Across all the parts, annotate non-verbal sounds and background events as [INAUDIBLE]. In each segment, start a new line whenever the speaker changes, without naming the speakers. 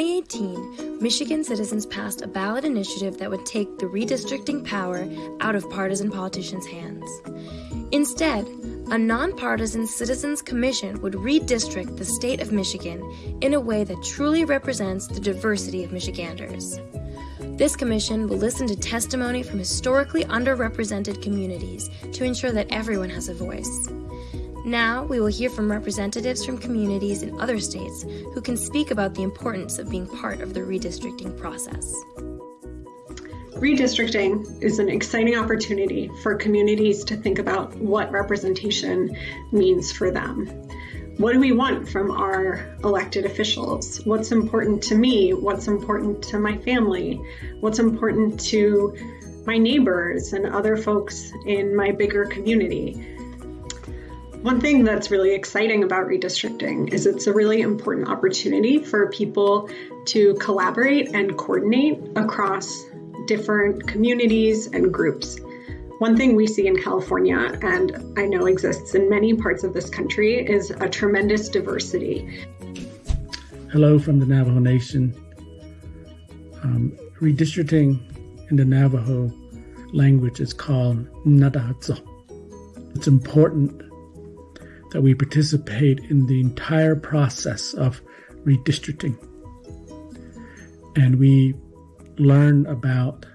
2018, Michigan citizens passed a ballot initiative that would take the redistricting power out of partisan politicians' hands. Instead, a nonpartisan Citizens Commission would redistrict the state of Michigan in a way that truly represents the diversity of Michiganders. This commission will listen to testimony from historically underrepresented communities to ensure that everyone has a voice. Now, we will hear from representatives from communities in other states who can speak about the importance of being part of the redistricting process.
Redistricting is an exciting opportunity for communities to think about what representation means for them. What do we want from our elected officials? What's important to me? What's important to my family? What's important to my neighbors and other folks in my bigger community? One thing that's really exciting about redistricting is it's a really important opportunity for people to collaborate and coordinate across different communities and groups. One thing we see in California, and I know exists in many parts of this country, is a tremendous diversity.
Hello from the Navajo Nation. Um, redistricting in the Navajo language is called Nadahatso. It's important that we participate in the entire process of redistricting. And we learn about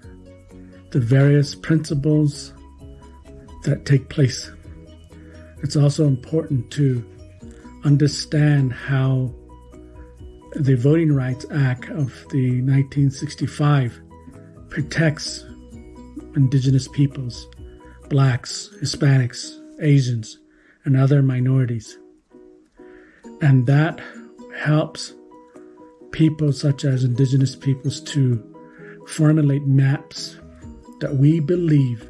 the various principles that take place. It's also important to understand how the Voting Rights Act of the 1965 protects indigenous peoples, blacks, Hispanics, Asians, and other minorities. And that helps people such as indigenous peoples to formulate maps that we believe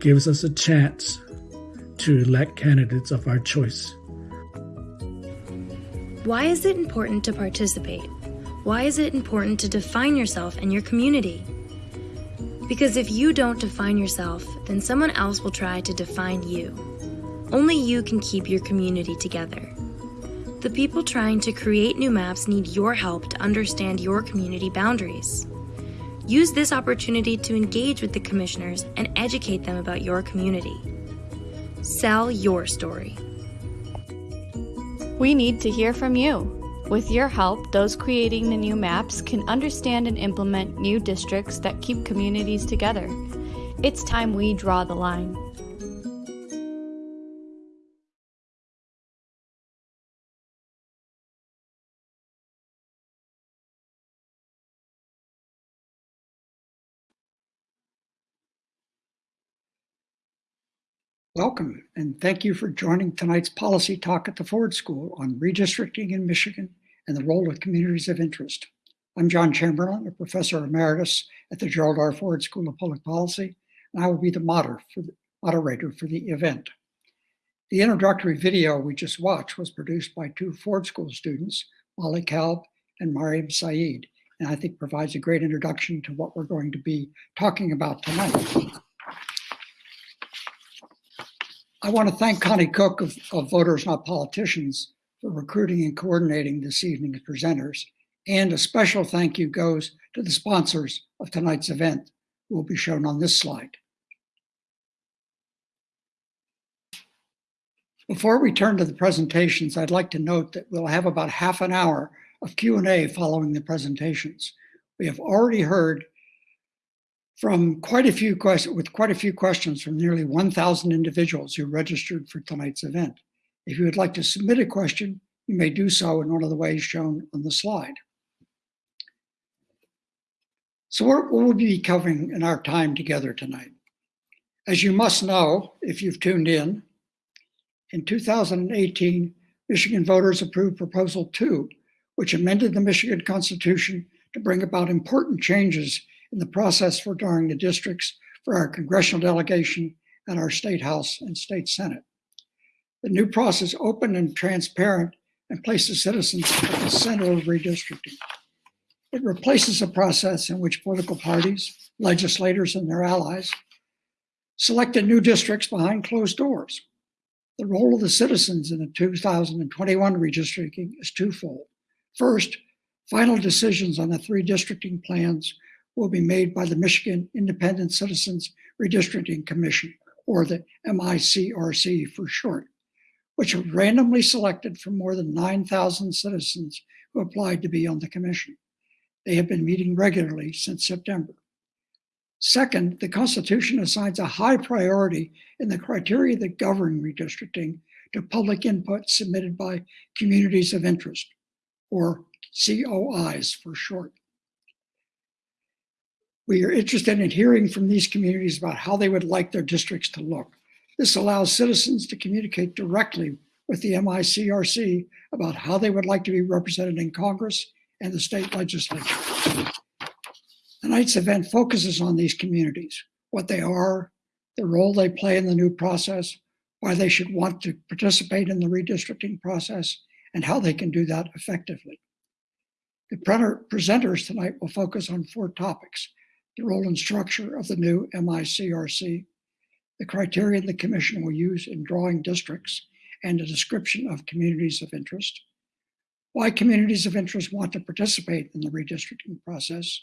gives us a chance to elect candidates of our choice.
Why is it important to participate? Why is it important to define yourself and your community? Because if you don't define yourself, then someone else will try to define you. Only you can keep your community together. The people trying to create new maps need your help to understand your community boundaries. Use this opportunity to engage with the commissioners and educate them about your community. Sell your story.
We need to hear from you. With your help, those creating the new maps can understand and implement new districts that keep communities together. It's time we draw the line.
Welcome, and thank you for joining tonight's policy talk at the Ford School on redistricting in Michigan and the role of communities of interest. I'm John Chamberlain, a professor emeritus at the Gerald R. Ford School of Public Policy, and I will be the moderator for the, event. The introductory video we just watched was produced by two Ford School students, Molly Kalb and Mariam Saeed, and I think provides a great introduction to what we're going to be talking about tonight. I want to thank Connie Cook of, of, Voters Not Politicians for recruiting and coordinating this evening's presenters. And a special thank you goes to the sponsors of tonight's event, who will be shown on this slide. Before we turn to the presentations, I'd like to note that we'll have about half an hour of Q&A following the presentations. We have already heard from quite a few questions, with quite a few questions from nearly 1,000 individuals who registered for tonight's event. If you would like to submit a question, you may do so in one of the ways shown on the slide. So what will we be covering in our time together tonight? As you must know, if you've tuned in, in 2018, Michigan voters approved Proposal 2, which amended the Michigan Constitution to bring about important changes in the process for drawing the districts for our congressional delegation and our state house and state senate. The new process open and transparent and places citizens at the center of redistricting. It replaces a process in which political parties, legislators, and their allies selected new districts behind closed doors. The role of the citizens in the 2021 redistricting is twofold. First, Final decisions on the three districting plans will be made by the Michigan Independent Citizens Redistricting Commission, or the MICRC for short, which was randomly selected from more than 9,000 citizens who applied to be on the commission. They have been meeting regularly since September. Second, the Constitution assigns a high priority in the criteria that govern redistricting to public input submitted by communities of interest, or COIs for short. We are interested in hearing from these communities about how they would like their districts to look. This allows citizens to communicate directly with the MICRC about how they would like to be represented in Congress and the state legislature. Tonight's event focuses on these communities, what they are, the role they play in the new process, why they should want to participate in the redistricting process, and how they can do that effectively. The presenters tonight will focus on four topics, the role and structure of the new MICRC, the criteria the commission will use in drawing districts, and a description of communities of interest, why communities of interest want to participate in the redistricting process,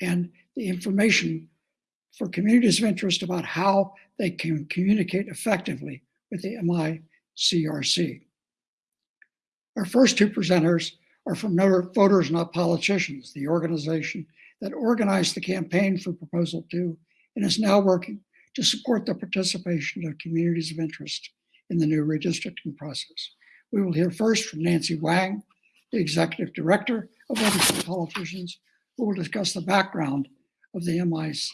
and the information for communities of interest about how they can communicate effectively with the MICRC. Our first two presenters are from Voters Not Politicians, the organization that organized the campaign for Proposal 2 and is now working to support the participation of communities of interest in the new redistricting process. We will hear first from Nancy Wang, the Executive Director of Not Politicians, who will discuss the background of the MICRC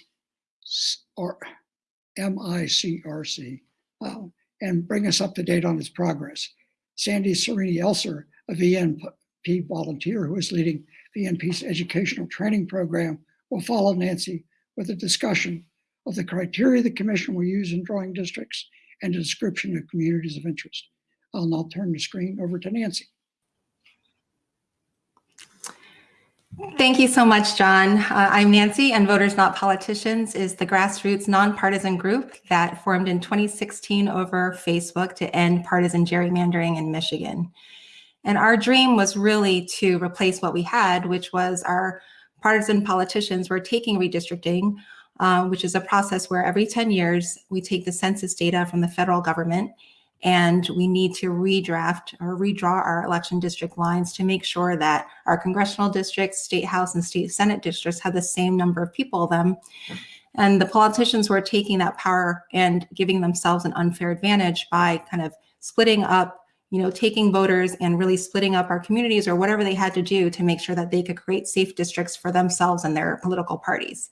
uh, and bring us up to date on its progress. Sandy Serini Elser, a VNP volunteer who is leading VNP's educational training program, will follow Nancy with a discussion of the criteria the commission will use in drawing districts and a description of communities of interest. I'll now turn the screen over to Nancy.
Thank you so much, John. Uh, I'm Nancy, and Voters Not Politicians is the grassroots nonpartisan group that formed in 2016 over Facebook to end partisan gerrymandering in Michigan. And our dream was really to replace what we had, which was our partisan politicians were taking redistricting, uh, which is a process where every 10 years we take the census data from the federal government and we need to redraft or redraw our election district lines to make sure that our congressional districts, state house and state senate districts have the same number of people them. And the politicians were taking that power and giving themselves an unfair advantage by kind of splitting up, you know, taking voters and really splitting up our communities or whatever they had to do to make sure that they could create safe districts for themselves and their political parties.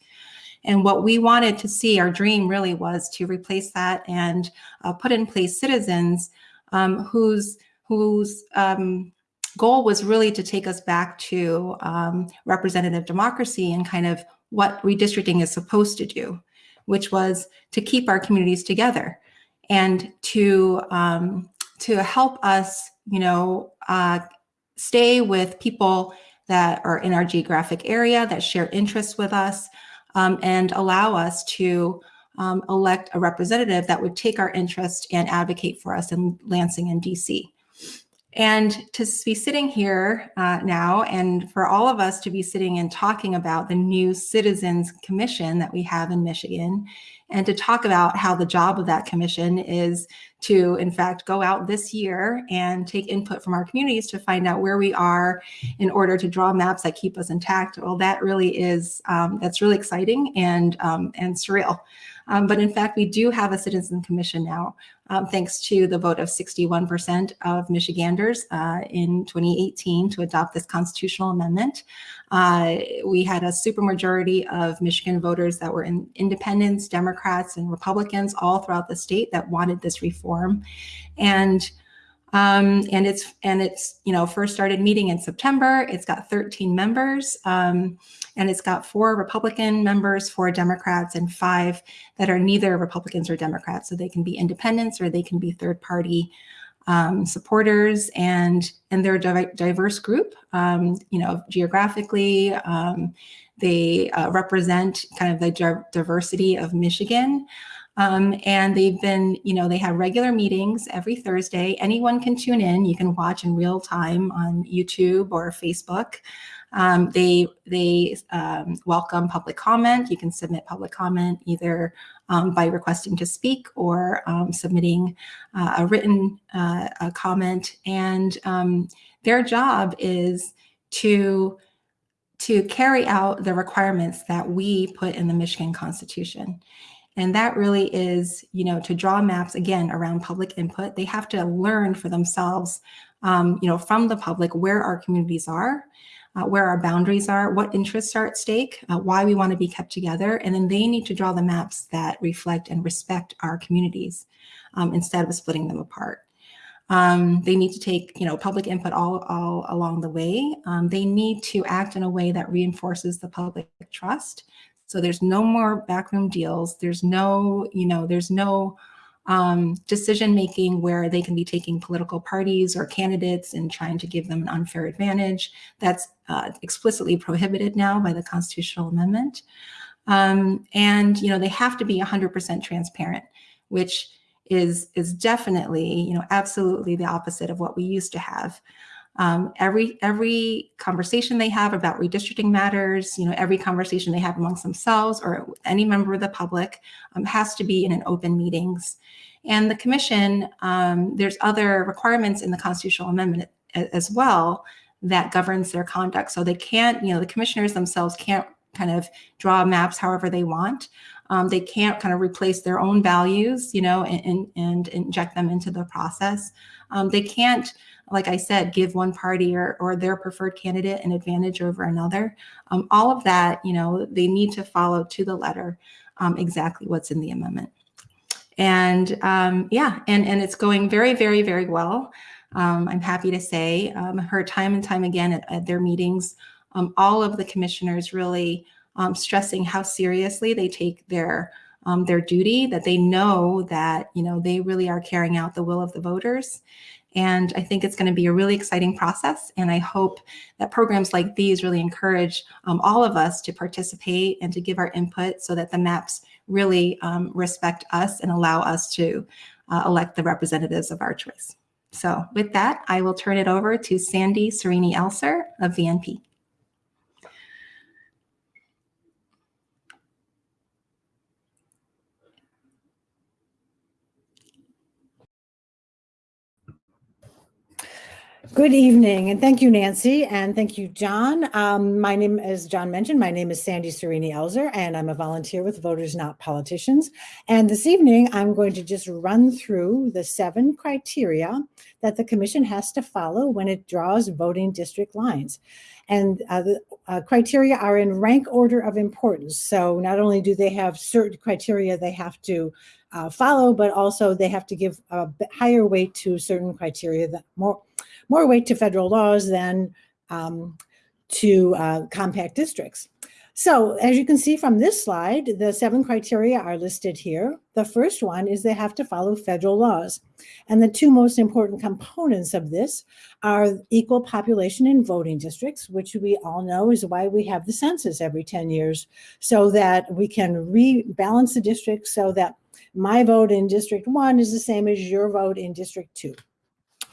And what we wanted to see, our dream really was to replace that and uh, put in place citizens um, whose whose um, goal was really to take us back to um, representative democracy and kind of what redistricting is supposed to do, which was to keep our communities together and to um, to help us, you know, uh, stay with people that are in our geographic area that share interests with us, um, and allow us to um, elect a representative that would take our interest and advocate for us in Lansing and DC. And to be sitting here uh, now and for all of us to be sitting and talking about the new Citizens Commission that we have in Michigan and to talk about how the job of that commission is to, in fact, go out this year and take input from our communities to find out where we are in order to draw maps that keep us intact. Well, that really is, um, that's really exciting and, um, and surreal. Um, but in fact, we do have a citizen commission now, um, thanks to the vote of 61% of Michiganders uh, in 2018 to adopt this constitutional amendment. Uh, we had a supermajority of Michigan voters that were in independents, Democrats, and Republicans all throughout the state that wanted this reform. And um, and it's and it's you know first started meeting in September. It's got 13 members, um, and it's got four Republican members, four Democrats, and five that are neither Republicans or Democrats. So they can be independents or they can be third party um, supporters, and and they're a diverse group. Um, you know, geographically, um, they uh, represent kind of the diversity of Michigan. Um, and they've been, you know, they have regular meetings every Thursday. Anyone can tune in. You can watch in real time on YouTube or Facebook. Um, they they um, welcome public comment. You can submit public comment either um, by requesting to speak or um, submitting uh, a written uh, a comment. And um, their job is to to carry out the requirements that we put in the Michigan Constitution. And that really is, you know, to draw maps again around public input. They have to learn for themselves, um, you know, from the public where our communities are, uh, where our boundaries are, what interests are at stake, uh, why we want to be kept together. And then they need to draw the maps that reflect and respect our communities um, instead of splitting them apart. Um, they need to take, you know, public input all, all along the way. Um, they need to act in a way that reinforces the public trust. So there's no more backroom deals. There's no, you know, there's no um, decision making where they can be taking political parties or candidates and trying to give them an unfair advantage. That's uh, explicitly prohibited now by the constitutional amendment. Um, and, you know, they have to be 100% transparent, which is is definitely, you know, absolutely the opposite of what we used to have. Um, every every conversation they have about redistricting matters, you know, every conversation they have amongst themselves or any member of the public um, has to be in an open meetings. And the commission, um, there's other requirements in the constitutional amendment as well that governs their conduct. So they can't, you know, the commissioners themselves can't kind of draw maps however they want. Um, they can't kind of replace their own values, you know, and, and, and inject them into the process. Um, they can't, like I said, give one party or, or their preferred candidate an advantage over another. Um, all of that, you know, they need to follow to the letter um, exactly what's in the amendment. And um, yeah, and, and it's going very, very, very well. Um, I'm happy to say, um, heard time and time again at, at their meetings, all of the commissioners really um, stressing how seriously they take their um, their duty, that they know that you know they really are carrying out the will of the voters. And I think it's going to be a really exciting process. And I hope that programs like these really encourage um, all of us to participate and to give our input so that the maps really um, respect us and allow us to uh, elect the representatives of our choice. So with that, I will turn it over to Sandy Serini Elser of VNP.
Good evening, and thank you, Nancy, and thank you, John. Um, my name, as John mentioned, my name is Sandy Serini Elser, and I'm a volunteer with Voters Not Politicians. And this evening, I'm going to just run through the seven criteria that the Commission has to follow when it draws voting district lines. And uh, the uh, criteria are in rank order of importance. So not only do they have certain criteria they have to uh, follow, but also they have to give a higher weight to certain criteria that more more weight to federal laws than um, to uh, compact districts. So as you can see from this slide, the seven criteria are listed here. The first one is they have to follow federal laws. And the two most important components of this are equal population in voting districts, which we all know is why we have the census every 10 years, so that we can rebalance the district so that my vote in District 1 is the same as your vote in District 2.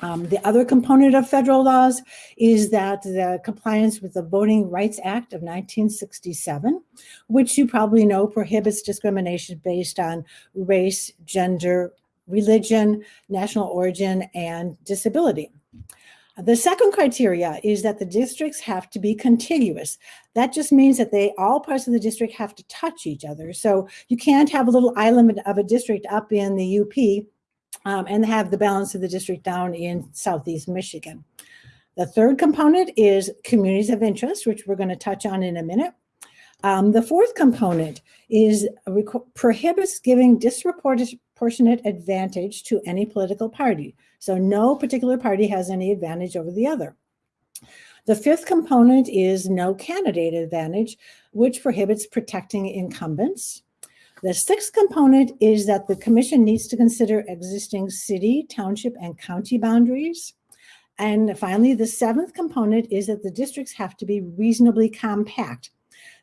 Um, the other component of federal laws is that the compliance with the Voting Rights Act of 1967, which you probably know prohibits discrimination based on race, gender, religion, national origin, and disability. The second criteria is that the districts have to be contiguous. That just means that they all parts of the district have to touch each other. So you can't have a little island of a district up in the UP um, and have the balance of the district down in Southeast Michigan. The third component is communities of interest, which we're going to touch on in a minute. Um, the fourth component is prohibits giving disproportionate advantage to any political party. So no particular party has any advantage over the other. The fifth component is no candidate advantage, which prohibits protecting incumbents. The sixth component is that the commission needs to consider existing city, township, and county boundaries. And finally, the seventh component is that the districts have to be reasonably compact.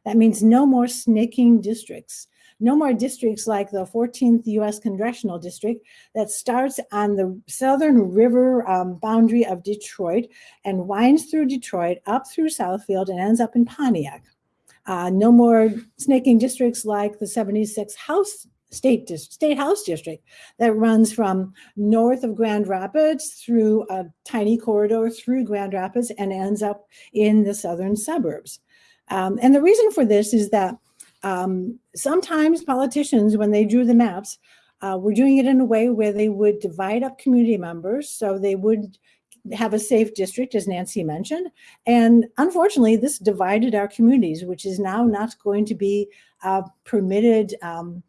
That means no more snaking districts. No more districts like the 14th U.S. Congressional District that starts on the southern river um, boundary of Detroit and winds through Detroit up through Southfield and ends up in Pontiac. Uh, no more snaking districts like the 76 House State, State House District that runs from north of Grand Rapids through a tiny corridor through Grand Rapids and ends up in the southern suburbs. Um, and the reason for this is that um, sometimes politicians, when they drew the maps, uh, were doing it in a way where they would divide up community members. So they would have a safe district, as Nancy mentioned. And unfortunately, this divided our communities, which is now not going to be uh, permitted um,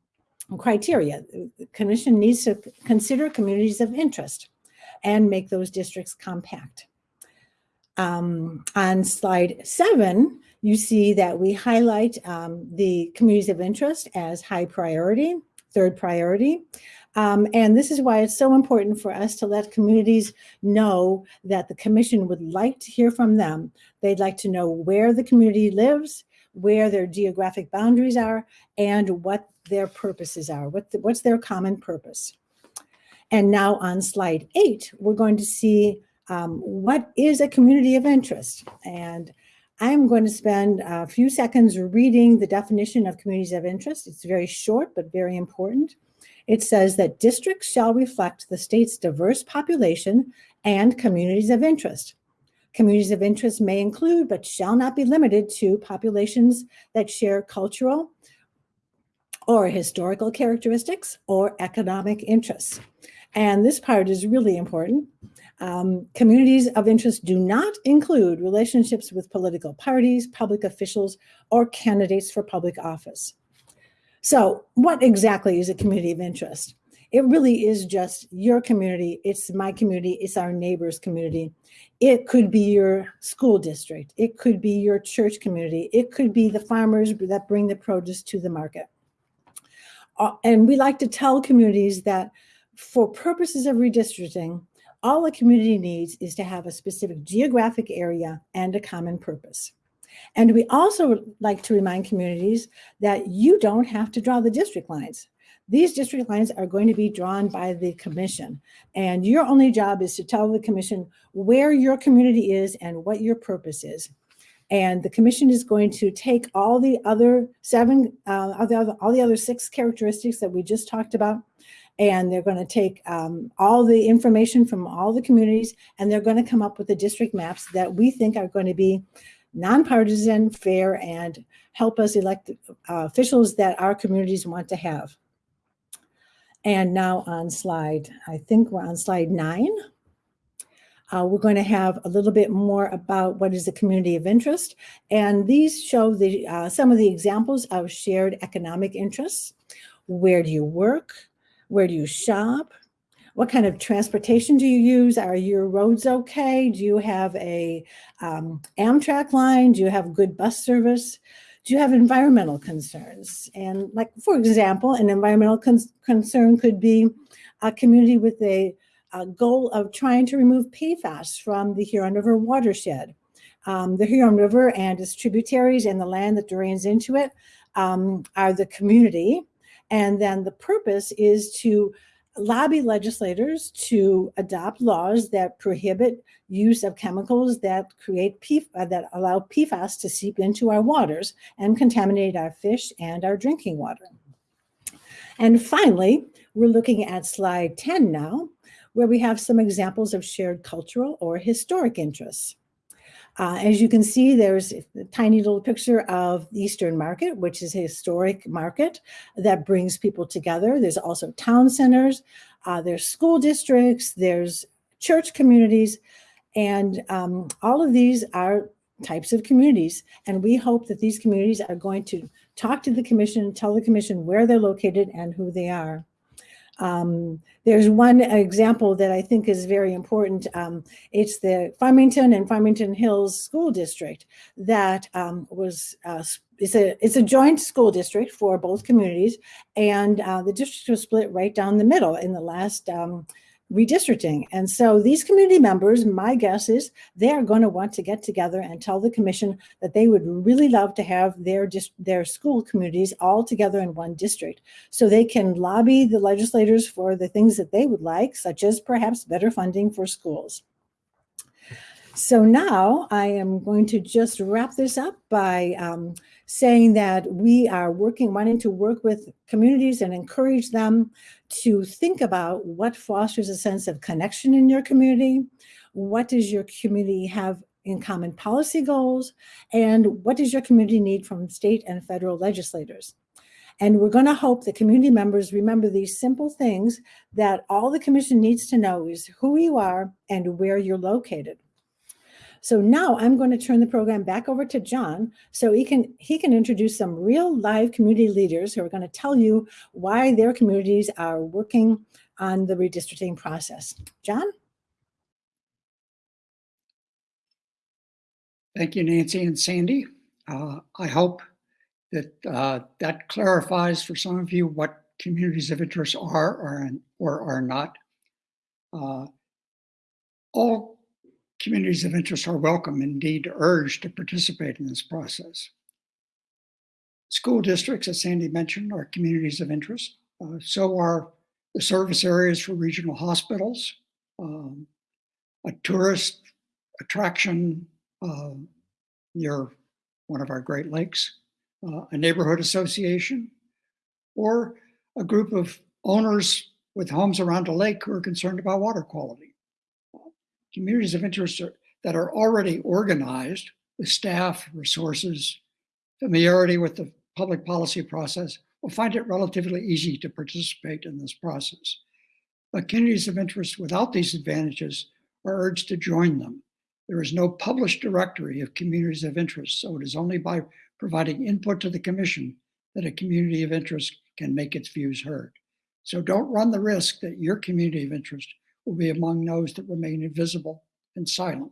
criteria. The commission needs to consider communities of interest and make those districts compact. Um, on slide seven, you see that we highlight um, the communities of interest as high priority, third priority. Um, and this is why it's so important for us to let communities know that the commission would like to hear from them. They'd like to know where the community lives, where their geographic boundaries are, and what their purposes are, what the, what's their common purpose. And now on slide eight, we're going to see um, what is a community of interest. And I'm going to spend a few seconds reading the definition of communities of interest. It's very short, but very important. It says that districts shall reflect the state's diverse population and communities of interest. Communities of interest may include, but shall not be limited to populations that share cultural or historical characteristics or economic interests. And this part is really important. Um, communities of interest do not include relationships with political parties, public officials, or candidates for public office. So what exactly is a community of interest? It really is just your community. It's my community. It's our neighbor's community. It could be your school district. It could be your church community. It could be the farmers that bring the produce to the market. Uh, and we like to tell communities that for purposes of redistricting, all a community needs is to have a specific geographic area and a common purpose. And we also like to remind communities that you don't have to draw the district lines. These district lines are going to be drawn by the commission. And your only job is to tell the commission where your community is and what your purpose is. And the commission is going to take all the other seven, uh, all, the other, all the other six characteristics that we just talked about, and they're going to take um, all the information from all the communities, and they're going to come up with the district maps that we think are going to be nonpartisan, fair, and help us elect uh, officials that our communities want to have. And now on slide, I think we're on slide nine. Uh, we're going to have a little bit more about what is the community of interest. And these show the uh, some of the examples of shared economic interests. Where do you work? Where do you shop? What kind of transportation do you use? Are your roads okay? Do you have a um, Amtrak line? Do you have good bus service? Do you have environmental concerns? And like, for example, an environmental con concern could be a community with a, a, goal of trying to remove PFAS from the Huron River watershed. Um, the Huron River and its tributaries and the land that drains into it um, are the community. And then the purpose is to lobby legislators to adopt laws that prohibit use of chemicals that create PF uh, that allow PFAS to seep into our waters and contaminate our fish and our drinking water. And finally, we're looking at slide 10 now, where we have some examples of shared cultural or historic interests. Uh, as you can see, there's a tiny little picture of Eastern Market, which is a historic market that brings people together. There's also town centers, uh, there's school districts, there's church communities, and um, all of these are types of communities. And we hope that these communities are going to talk to the commission, tell the commission where they're located and who they are. Um, there's one example that I think is very important. Um, it's the Farmington and Farmington Hills School District that um, was, uh, it's, a, it's a joint school district for both communities. And uh, the district was split right down the middle in the last um, redistricting. And so these community members, my guess is they are going to want to get together and tell the commission that they would really love to have their just their school communities all together in one district so they can lobby the legislators for the things that they would like, such as perhaps better funding for schools. So now I am going to just wrap this up by um, saying that we are working, wanting to work with communities and encourage them to think about what fosters a sense of connection in your community. What does your community have in common policy goals? And what does your community need from state and federal legislators? And we're going to hope that community members remember these simple things that all the commission needs to know is who you are and where you're located. So now I'm going to turn the program back over to John so he can he can introduce some real live community leaders who are going to tell you why their communities are working on the redistricting process. John?
Thank you, Nancy and Sandy. Uh, I hope that uh, that clarifies for some of you what communities of interest are or, or are not. Uh, all communities of interest are welcome, indeed urged to participate in this process. School districts, as Sandy mentioned, are communities of interest. Uh, so are the service areas for regional hospitals, um, a tourist attraction uh, near one of our Great Lakes, uh, a neighborhood association, or a group of owners with homes around a lake who are concerned about water quality. Communities of interest are, that are already organized with staff, resources, familiarity with the public policy process will find it relatively easy to participate in this process. But communities of interest without these advantages are urged to join them there is no published directory of communities of interest, so it is only by providing input to the commission that a community of interest can make its views heard. So don't run the risk that your community of interest will be among those that remain invisible and silent.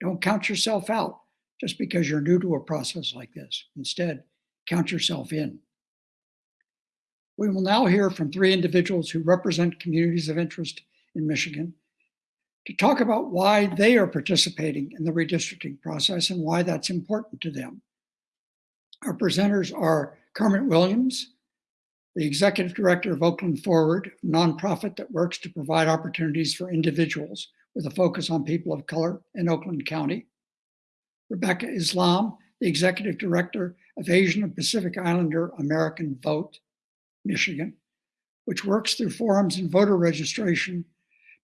Don't count yourself out just because you're new to a process like this. Instead, count yourself in. We will now hear from three individuals who represent communities of interest in Michigan to talk about why they are participating in the redistricting process and why that's important to them. Our presenters are Kermit Williams, the executive director of Oakland Forward, a nonprofit that works to provide opportunities for individuals with a focus on people of color in Oakland County. Rebecca Islam, the executive director of Asian and Pacific Islander American Vote, Michigan, which works through forums and voter registration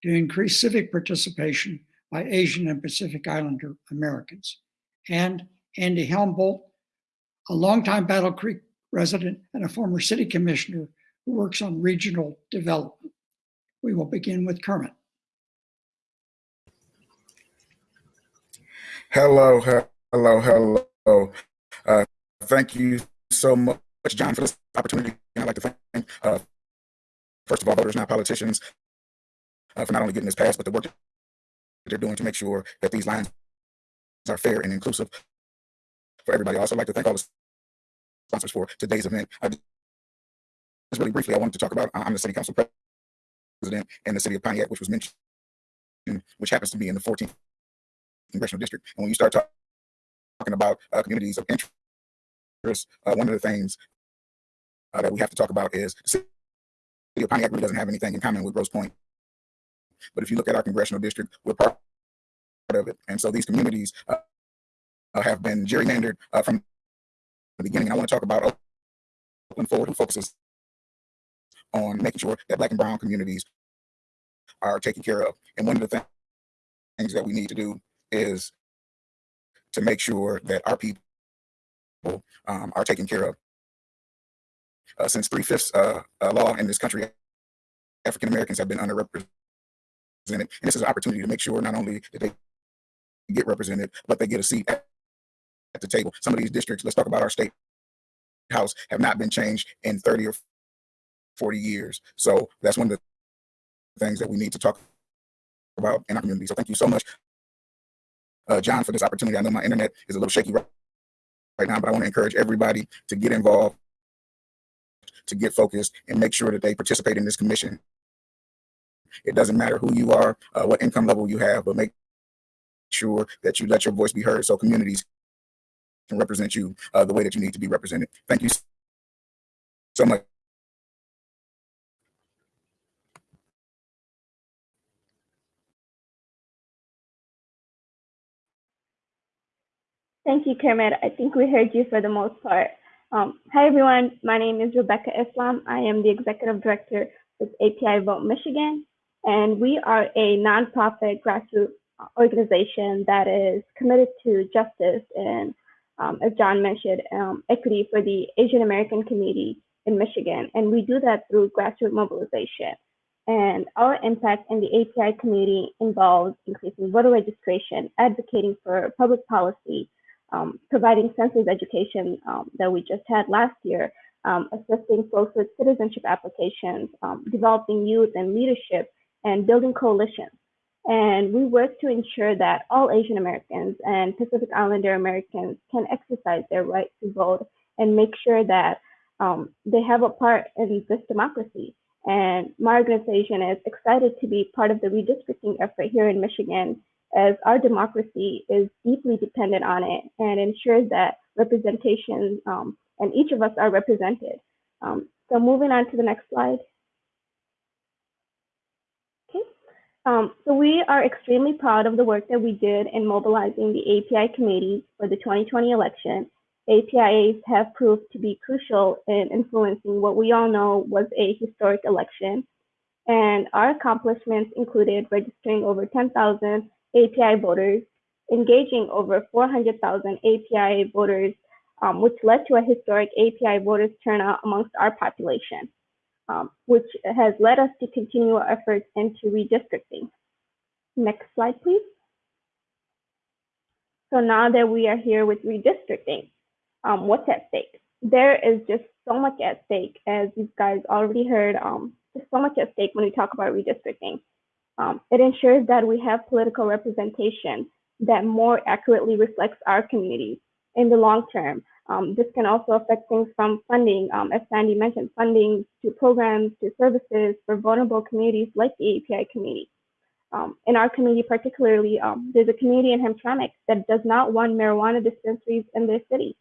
to increase civic participation by Asian and Pacific Islander Americans. And Andy Helmboldt, a longtime Battle Creek resident and a former city commissioner who works on regional development. We will begin with Kermit.
Hello, hello, hello. Uh, thank you so much, John, for this opportunity. I'd like to thank, uh, first of all, voters, not politicians, uh, for not only getting this passed, but the work that they're doing to make sure that these lines are fair and inclusive for everybody. I also like to thank all the sponsors for today's event. I, just really briefly, I wanted to talk about, I'm the city council president in the city of Pontiac, which was mentioned, which happens to be in the 14th congressional district. And when you start talk, talking about uh, communities of interest, uh, one of the things uh, that we have to talk about is the city of Pontiac really doesn't have anything in common with Grosse Pointe. But if you look at our congressional district, we're part of it. And so these communities uh, uh have been gerrymandered uh, from the beginning. I want to talk about Oakland Forward, who focuses on making sure that Black and Brown communities are taken care of. And one of the things that we need to do is to make sure that our people um, are taken care of. Uh, since three-fifths uh, uh, law in this country, African Americans have been underrepresented. And this is an opportunity to make sure not only that they get represented, but they get a seat at, at the table. Some of these districts, let's talk about our state house, have not been changed in 30 or 40 years. So that's one of the things that we need to talk about in our community. So thank you so much, uh, John, for this opportunity. I know my internet is a little shaky right, right now, but I want to encourage everybody to get involved, to get focused, and make sure that they participate in this commission It doesn't matter who you are, uh, what income level you have, but make sure that you let your voice be heard so communities can represent you uh, the way that you need to be represented. Thank you so much.
Thank you, Kermit. I think we heard you for the most part. Um, hi, everyone. My name is Rebecca Islam. I am the executive director with API Vote Michigan, and we are a nonprofit grassroots organization that is committed to justice and, um, as John mentioned, um, equity for the Asian American community in Michigan. And we do that through grassroots mobilization. And our impact in the API community involves increasing voter registration, advocating for public policy, um, providing census education um, that we just had last year, um, assisting folks with citizenship applications, um, developing youth and leadership, and building coalitions. And we work to ensure that all Asian Americans and Pacific Islander Americans can exercise their right to vote and make sure that um, they have a part in this democracy. And my organization is excited to be part of the redistricting effort here in Michigan as our democracy is deeply dependent on it and ensures that representation um, and each of us are represented. Um, so moving on to the next slide. Okay, um, so we are extremely proud of the work that we did in mobilizing the API committees for the 2020 election. APIAs have proved to be crucial in influencing what we all know was a historic election. And our accomplishments included registering over 10,000 API voters, engaging over 400,000 API voters, um, which led to a historic API voters turnout amongst our population, um, which has led us to continue our efforts into redistricting. Next slide, please. So now that we are here with redistricting, um, what's at stake? There is just so much at stake, as you guys already heard, um, there's so much at stake when we talk about redistricting. Um, it ensures that we have political representation that more accurately reflects our communities in the long term. Um, this can also affect things from funding, um, as Sandy mentioned, funding to programs, to services for vulnerable communities like the API community. Um, in our community particularly, um, there's a community in Hamtramck that does not want marijuana dispensaries in their city.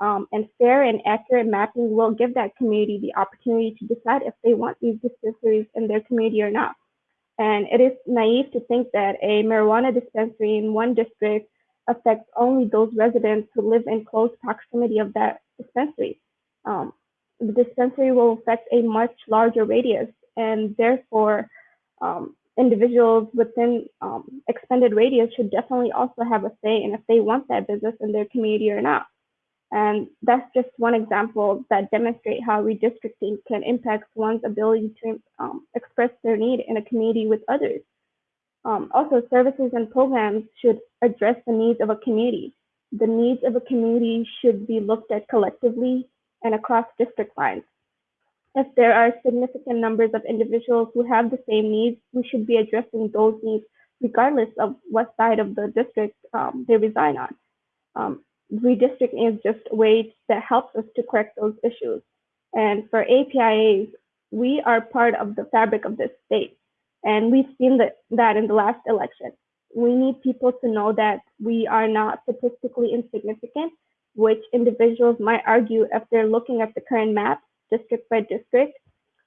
Um, and fair and accurate mapping will give that community the opportunity to decide if they want these dispensaries in their community or not. And it is naive to think that a marijuana dispensary in one district affects only those residents who live in close proximity of that dispensary. Um, the dispensary will affect a much larger radius, and therefore, um, individuals within um, expanded radius should definitely also have a say in if they want that business in their community or not. And that's just one example that demonstrate how redistricting can impact one's ability to um, express their need in a community with others. Um, also, services and programs should address the needs of a community. The needs of a community should be looked at collectively and across district lines. If there are significant numbers of individuals who have the same needs, we should be addressing those needs regardless of what side of the district um, they reside on. Um, redistricting is just a way that helps us to correct those issues. And for APIAs, we are part of the fabric of this state. And we've seen that, that in the last election. We need people to know that we are not statistically insignificant, which individuals might argue if they're looking at the current map, district by district.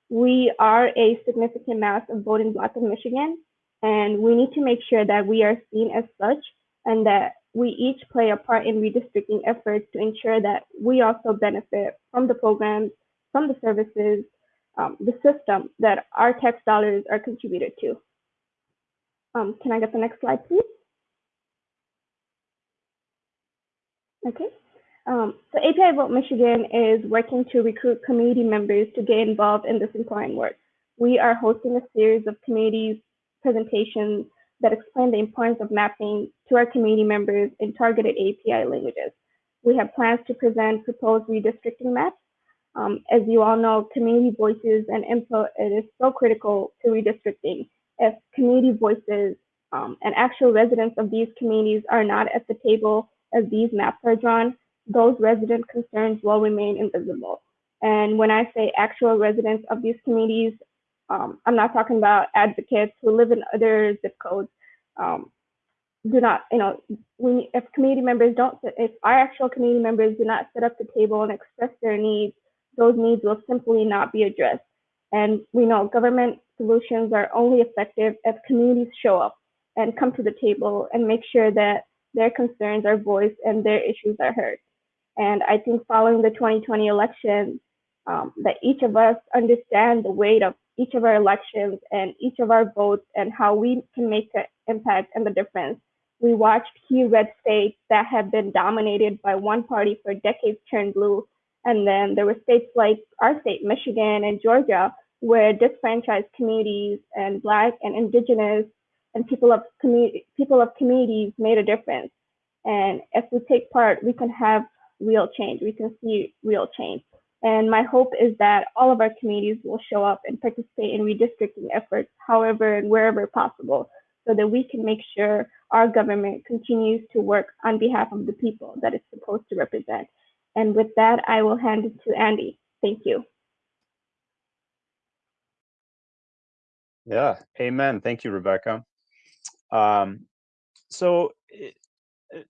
We are a significant mass of voting bloc in Michigan, and we need to make sure that we are seen as such and that we each play a part in redistricting efforts to ensure that we also benefit from the programs, from the services, um, the system that our tax dollars are contributed to. Um, can I get the next slide, please? Okay. Um, so API Vote Michigan is working to recruit community members to get involved in this important work. We are hosting a series of communities presentations that explain the importance of mapping to our community members in targeted API languages. We have plans to present proposed redistricting maps. Um, as you all know, community voices and input it is so critical to redistricting. If community voices um, and actual residents of these communities are not at the table as these maps are drawn, those resident concerns will remain invisible. And when I say actual residents of these communities, Um, I'm not talking about advocates who live in other zip codes. Um, do not, you know, we, if community members don't, if our actual community members do not sit up the table and express their needs, those needs will simply not be addressed. And we know government solutions are only effective if communities show up and come to the table and make sure that their concerns are voiced and their issues are heard. And I think following the 2020 election, um, that each of us understand the weight of each of our elections and each of our votes and how we can make an impact and the difference. We watched key red states that have been dominated by one party for decades turn blue. And then there were states like our state, Michigan and Georgia, where disfranchised communities and Black and Indigenous and people of community people of communities made a difference. And if we take part, we can have real change. We can see real change. And my hope is that all of our communities will show up and participate in redistricting efforts, however and wherever possible, so that we can make sure our government continues to work on behalf of the people that it's supposed to represent. And with that, I will hand it to Andy. Thank you.
Yeah, amen. Thank you, Rebecca. Um, so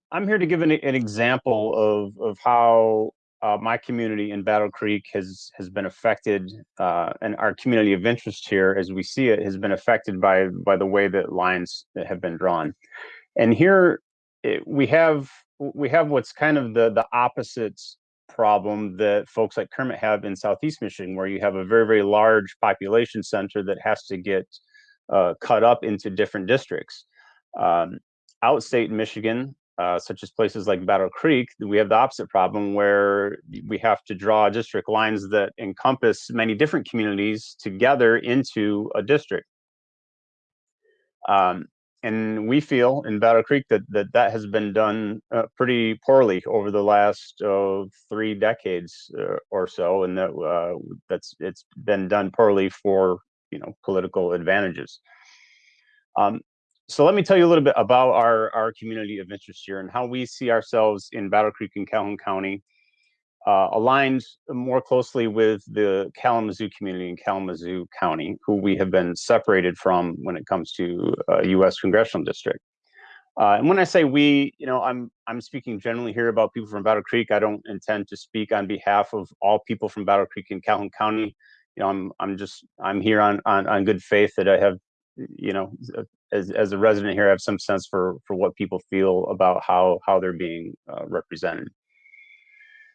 I'm here to give an, an example of, of how uh, my community in Battle Creek has has been affected, uh, and our community of interest here, as we see it, has been affected by by the way that lines have been drawn. And here it, we have we have what's kind of the the opposite problem that folks like Kermit have in Southeast Michigan, where you have a very very large population center that has to get uh, cut up into different districts. Um, outstate Michigan, uh, such as places like Battle Creek, we have the opposite problem where we have to draw district lines that encompass many different communities together into a district. Um, and we feel in Battle Creek that that, that has been done uh, pretty poorly over the last uh, three decades uh, or so, and that uh, that's it's been done poorly for you know political advantages. Um, so let me tell you a little bit about our, our community of interest here and how we see ourselves in Battle Creek and Calhoun County, uh, aligned more closely with the Kalamazoo community in Kalamazoo County, who we have been separated from when it comes to uh, U.S. congressional district. Uh, and when I say we, you know, I'm I'm speaking generally here about people from Battle Creek. I don't intend to speak on behalf of all people from Battle Creek in Calhoun County. You know, I'm I'm just I'm here on on, on good faith that I have you know as as a resident here, I have some sense for for what people feel about how how they're being uh, represented.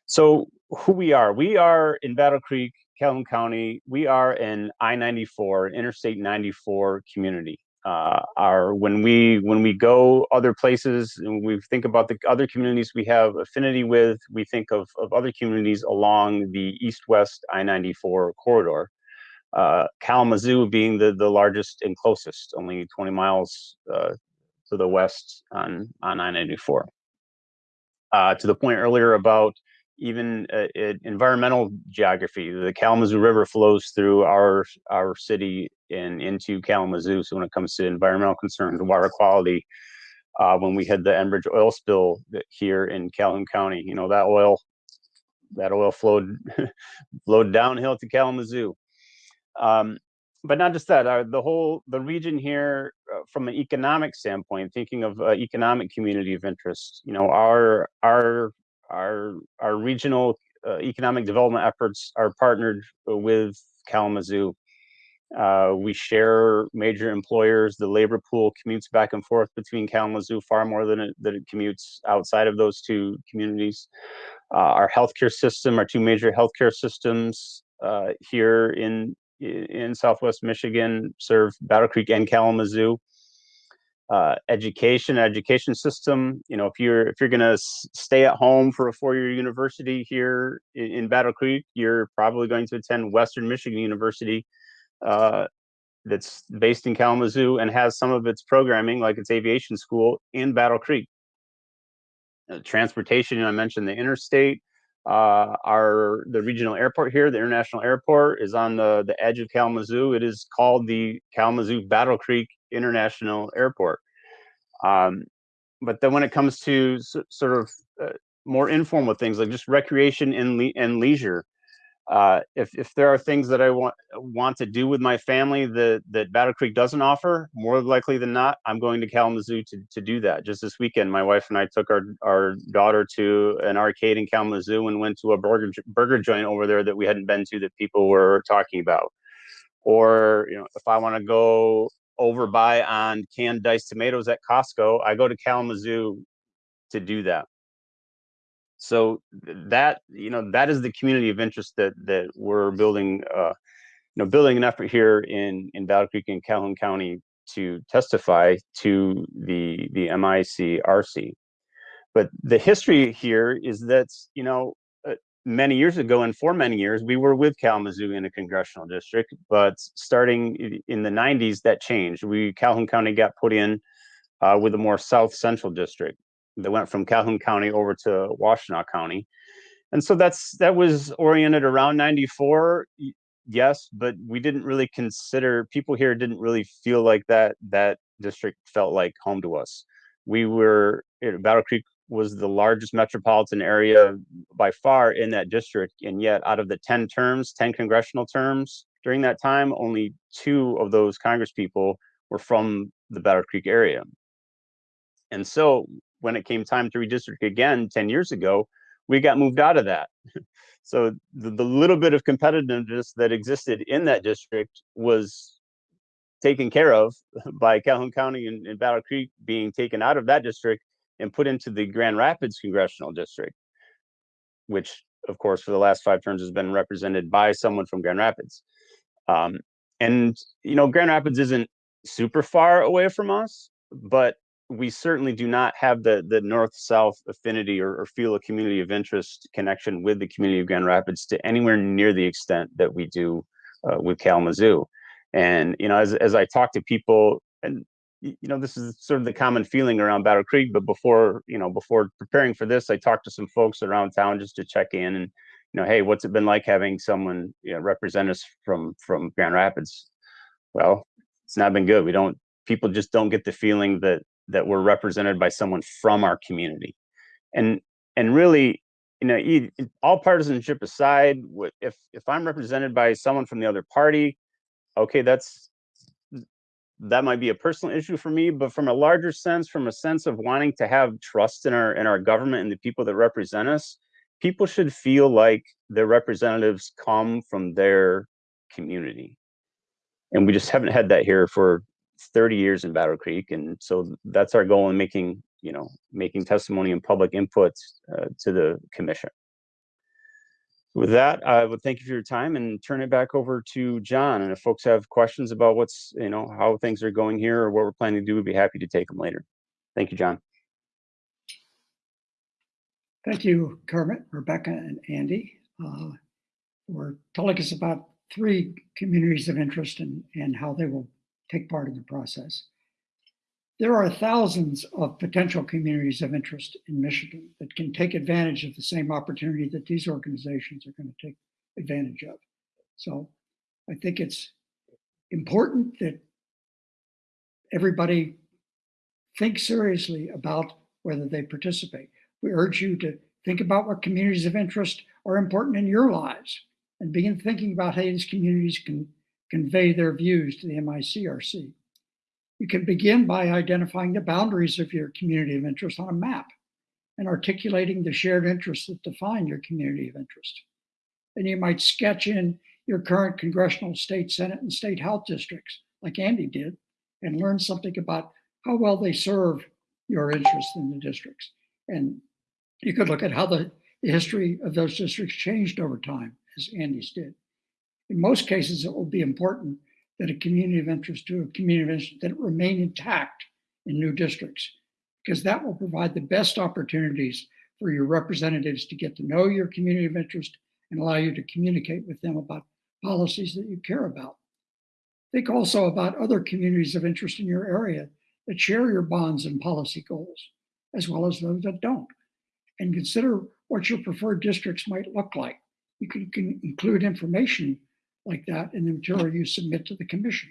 So who we are, we are in Battle Creek, Calhoun County. We are an I-94, Interstate 94 community. Uh, our when we when we go other places and we think about the other communities we have affinity with, we think of of other communities along the east-west I-94 corridor uh, Kalamazoo being the, the largest and closest, only 20 miles uh, to the west on, on I-94. Uh, to the point earlier about even uh, environmental geography, the Kalamazoo River flows through our our city and into Kalamazoo. So when it comes to environmental concerns, water quality, uh, when we had the Enbridge oil spill here in Calhoun County, you know that oil that oil flowed [LAUGHS] flowed downhill to Kalamazoo. Um, but not just that, uh, the whole the region here, uh, from an economic standpoint, thinking of uh, economic community of interest, you know, our our our our regional uh, economic development efforts are partnered with Kalamazoo. Uh, we share major employers. The labor pool commutes back and forth between Kalamazoo far more than it, than it commutes outside of those two communities. Uh, our healthcare system, our two major healthcare systems here in in Southwest Michigan serve Battle Creek and Kalamazoo. Uh, education, education system. You know, if you're if you're gonna stay at home for a four-year university here in, in, Battle Creek, you're probably going to attend Western Michigan University, uh, that's based in Kalamazoo and has some of its programming, like its aviation school, in Battle Creek. Uh, transportation, I mentioned the interstate uh, our the regional airport here, the international airport, is on the the edge of Kalamazoo. It is called the Kalamazoo Battle Creek International Airport. Um, but then when it comes to sort of uh, more informal things like just recreation and le and leisure, Uh, if if there are things that I want want to do with my family that that Battle Creek doesn't offer, more likely than not, I'm going to Kalamazoo to to do that. Just this weekend, my wife and I took our our daughter to an arcade in Kalamazoo and went to a burger burger joint over there that we hadn't been to that people were talking about. Or you know, if I want to go over buy on canned diced tomatoes at Costco, I go to Kalamazoo to do that. So that you know that is the community of interest that that we're building uh you know building an effort here in in battle creek and calhoun county to testify to the the micrc but the history here is that you know many years ago and for many years we were with kalamazoo in a congressional district but starting in the 90s that changed we calhoun county got put in uh, with a more south central district that went from Calhoun County over to Washtenaw County. And so that's that was oriented around 94, yes, but we didn't really consider people here didn't really feel like that that district felt like home to us. We were Battle Creek was the largest metropolitan area by far in that district, and yet out of the 10 terms, 10 congressional terms during that time, only two of those congresspeople were from the Battle Creek area. And so when it came time to redistrict again 10 years ago, we got moved out of that. [LAUGHS] so the, the little bit of competitiveness that existed in that district was taken care of [LAUGHS] by Calhoun County and, and Battle Creek being taken out of that district and put into the Grand Rapids congressional district, which of course for the last five terms has been represented by someone from Grand Rapids. Um, and you know, Grand Rapids isn't super far away from us, but we certainly do not have the the north south affinity or, or, feel a community of interest connection with the community of Grand Rapids to anywhere near the extent that we do uh, with Kalamazoo. And you know, as as I talk to people, and you know, this is sort of the common feeling around Battle Creek. But before you know, before preparing for this, I talked to some folks around town just to check in and you know, hey, what's it been like having someone you know, represent us from from Grand Rapids? Well, it's not been good. We don't people just don't get the feeling that that we're represented by someone from our community and and really you know all partisanship aside if if i'm represented by someone from the other party okay that's that might be a personal issue for me but from a larger sense from a sense of wanting to have trust in our in our government and the people that represent us people should feel like their representatives come from their community and we just haven't had that here for 30 years in Battle Creek, and so that's our goal in making you know making testimony and public input uh, to the commission. With that, I would thank you for your time and turn it back over to John. And if folks have questions about what's you know how things are going here or what we're planning to do, we'd be happy to take them later. Thank you, John.
Thank you, Kermit, Rebecca, and Andy, uh, for telling us about three communities of interest and, and how they will take part in the process. There are thousands of potential communities of interest in Michigan that can take advantage of the same opportunity that these organizations are going to take advantage of. So I think it's important that everybody think seriously about whether they participate. We urge you to think about what communities of interest are important in your lives and begin thinking about how these communities can convey their views to the MICRC. You can begin by identifying the boundaries of your community of interest on a map and articulating the shared interests that define your community of interest. Then you might sketch in your current congressional, state senate, and state health districts, like Andy did, and learn something about how well they serve your interests in the districts. And you could look at how the, the history of those districts changed over time, as Andy's did. In most cases, it will be important that a community of interest to a community of interest that remain intact in new districts, because that will provide the best opportunities for your representatives to get to know your community of interest and allow you to communicate with them about policies that you care about. Think also about other communities of interest in your area that share your bonds and policy goals, as well as those that don't. And consider what your preferred districts might look like. You can, can include information like that in the material you submit to the commission.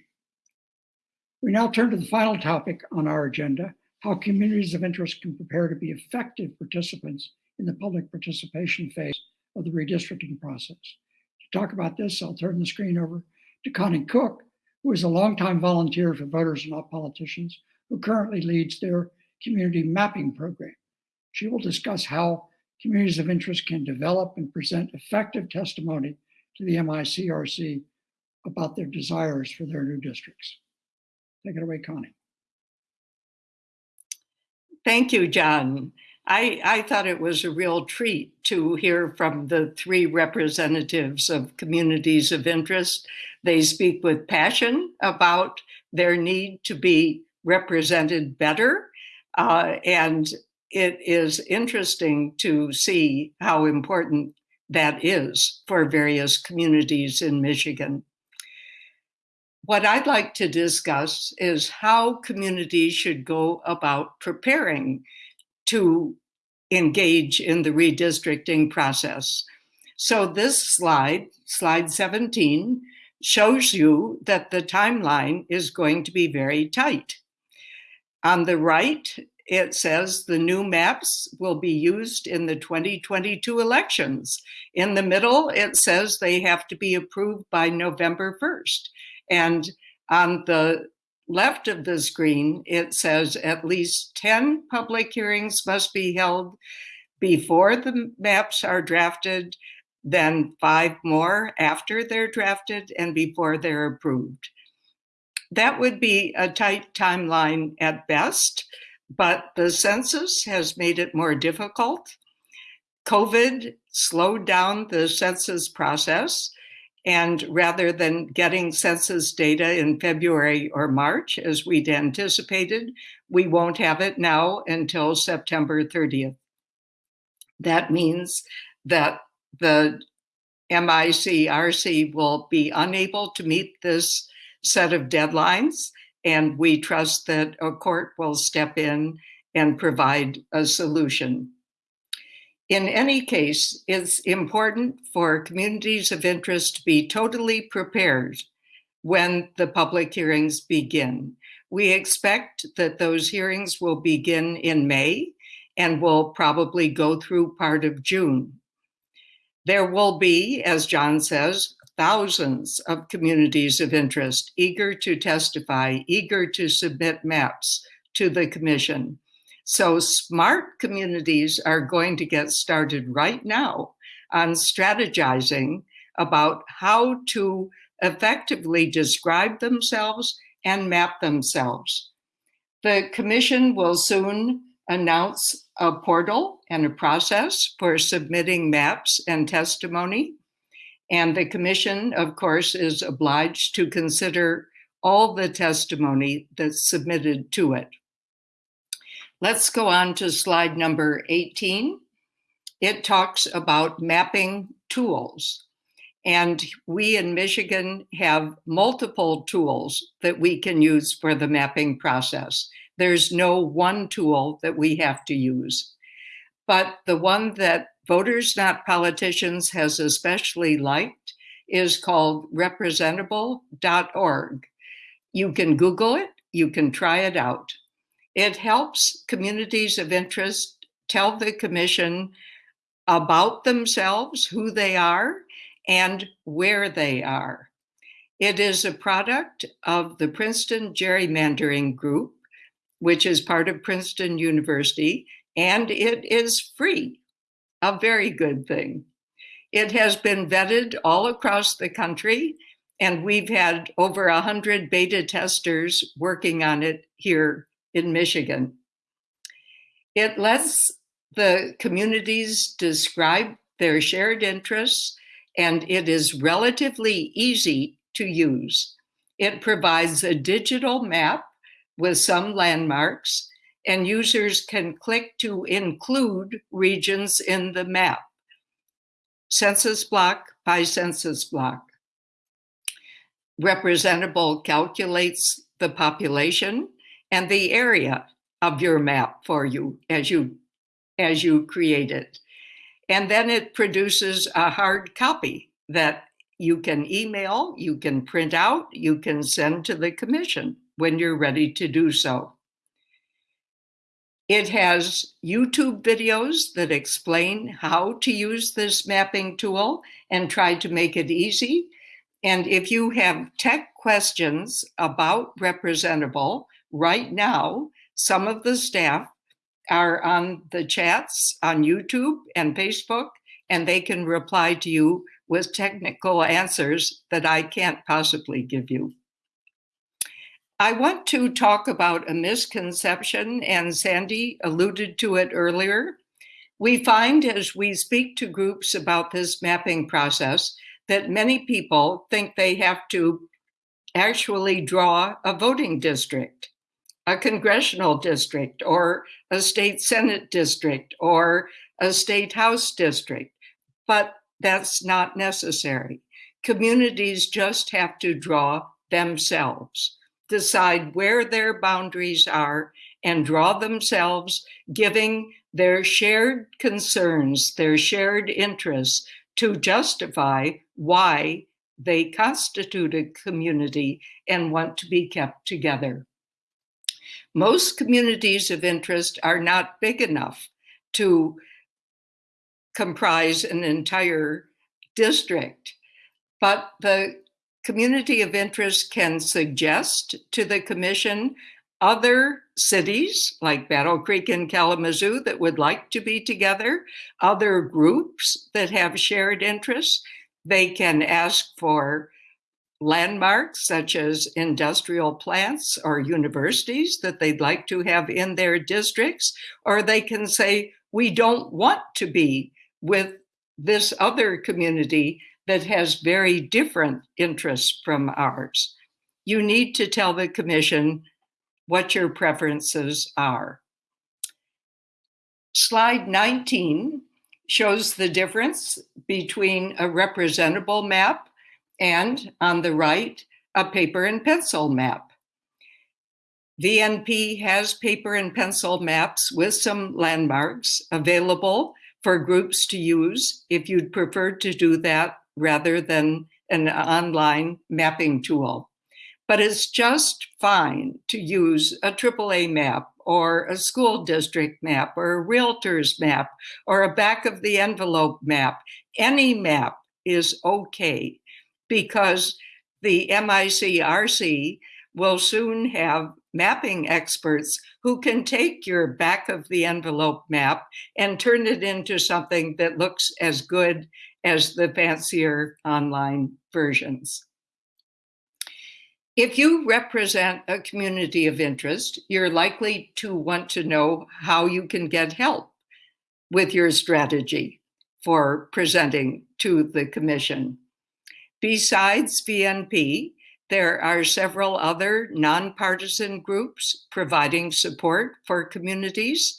We now turn to the final topic on our agenda, how communities of interest can prepare to be effective participants in the public participation phase of the redistricting process. To talk about this, I'll turn the screen over to Connie Cook, who is a longtime volunteer for Voters Not Politicians, who currently leads their community mapping program. She will discuss how communities of interest can develop and present effective testimony to the MICRC about their desires for their new districts. Take it away, Connie.
Thank you, John. I, I thought it was a real treat to hear from the three representatives of communities of interest. They speak with passion about their need to be represented better. Uh, and it is interesting to see how important that is for various communities in Michigan. What I'd like to discuss is how communities should go about preparing to engage in the redistricting process. So this slide, slide 17, shows you that the timeline is going to be very tight. On the right, it says the new maps will be used in the 2022 elections. In the middle, it says they have to be approved by November 1st. And on the left of the screen, it says at least 10 public hearings must be held before the maps are drafted, then five more after they're drafted and before they're approved. That would be a tight timeline at best, but the census has made it more difficult. COVID slowed down the census process and rather than getting census data in February or March, as we'd anticipated, we won't have it now until September 30th. That means that the MICRC will be unable to meet this set of deadlines, and we trust that a court will step in and provide a solution. In any case, it's important for communities of interest to be totally prepared when the public hearings begin. We expect that those hearings will begin in May and will probably go through part of June. There will be, as John says, thousands of communities of interest eager to testify, eager to submit maps to the commission. So smart communities are going to get started right now on strategizing about how to effectively describe themselves and map themselves. The commission will soon announce a portal and a process for submitting maps and testimony. And the commission, of course, is obliged to consider all the testimony that's submitted to it. Let's go on to slide number 18. It talks about mapping tools. And we in Michigan have multiple tools that we can use for the mapping process. There's no one tool that we have to use. But the one that Voters Not Politicians has especially liked is called representable.org. You can Google it, you can try it out. It helps communities of interest tell the commission about themselves, who they are, and where they are. It is a product of the Princeton Gerrymandering Group, which is part of Princeton University, and it is free, a very good thing. It has been vetted all across the country, and we've had over 100 beta testers working on it here in Michigan. It lets the communities describe their shared interests and it is relatively easy to use. It provides a digital map with some landmarks and users can click to include regions in the map, census block by census block. Representable calculates the population and the area of your map for you as you as you create it. And then it produces a hard copy that you can email, you can print out, you can send to the commission when you're ready to do so. It has YouTube videos that explain how to use this mapping tool and try to make it easy. And if you have tech questions about Representable right now, some of the staff are on the chats on YouTube and Facebook, and they can reply to you with technical answers that I can't possibly give you. I want to talk about a misconception, and Sandy alluded to it earlier. We find as we speak to groups about this mapping process that many people think they have to actually draw a voting district, a congressional district, or a state senate district, or a state house district. But that's not necessary. Communities just have to draw themselves, decide where their boundaries are, and draw themselves, giving their shared concerns, their shared interests to justify why they constitute a community and want to be kept together. Most communities of interest are not big enough to comprise an entire district, but the community of interest can suggest to the commission other cities like Battle Creek and Kalamazoo that would like to be together, other groups that have shared interests. They can ask for landmarks such as industrial plants or universities that they'd like to have in their districts, or they can say, we don't want to be with this other community that has very different interests from ours. You need to tell the commission what your preferences are. Slide 19 shows the difference between a representable map and on the right, a paper and pencil map. VNP has paper and pencil maps with some landmarks available for groups to use if you'd prefer to do that rather than an online mapping tool. But it's just fine to use a AAA map or a school district map or a realtor's map or a back of the envelope map. Any map is okay because the MICRC will soon have mapping experts who can take your back of the envelope map and turn it into something that looks as good as the fancier online versions. If you represent a community of interest, you're likely to want to know how you can get help with your strategy for presenting to the commission. Besides VNP, there are several other nonpartisan groups providing support for communities.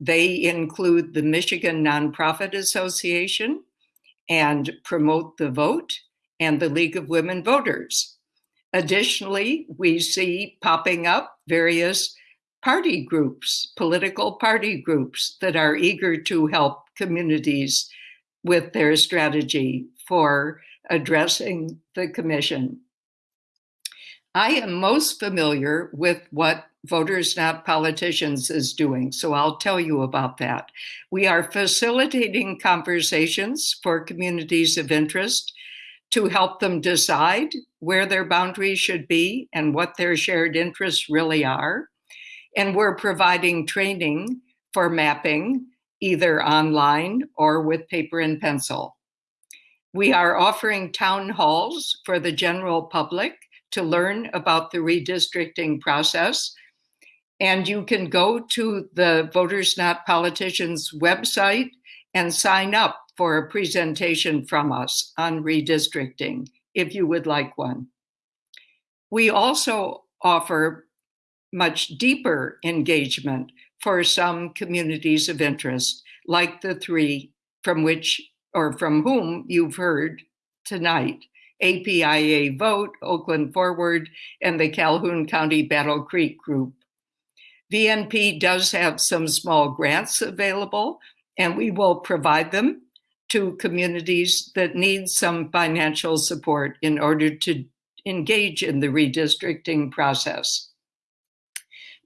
They include the Michigan Nonprofit Association and Promote the Vote and the League of Women Voters. Additionally, we see popping up various party groups, political party groups that are eager to help communities with their strategy for addressing the commission. I am most familiar with what Voters Not Politicians is doing, so I'll tell you about that. We are facilitating conversations for communities of interest to help them decide where their boundaries should be and what their shared interests really are. And we're providing training for mapping either online or with paper and pencil. We are offering town halls for the general public to learn about the redistricting process. And you can go to the Voters Not Politicians website and sign up for a presentation from us on redistricting if you would like one. We also offer much deeper engagement for some communities of interest, like the three from which or from whom you've heard tonight. APIA Vote, Oakland Forward, and the Calhoun County Battle Creek Group. VNP does have some small grants available, and we will provide them to communities that need some financial support in order to engage in the redistricting process.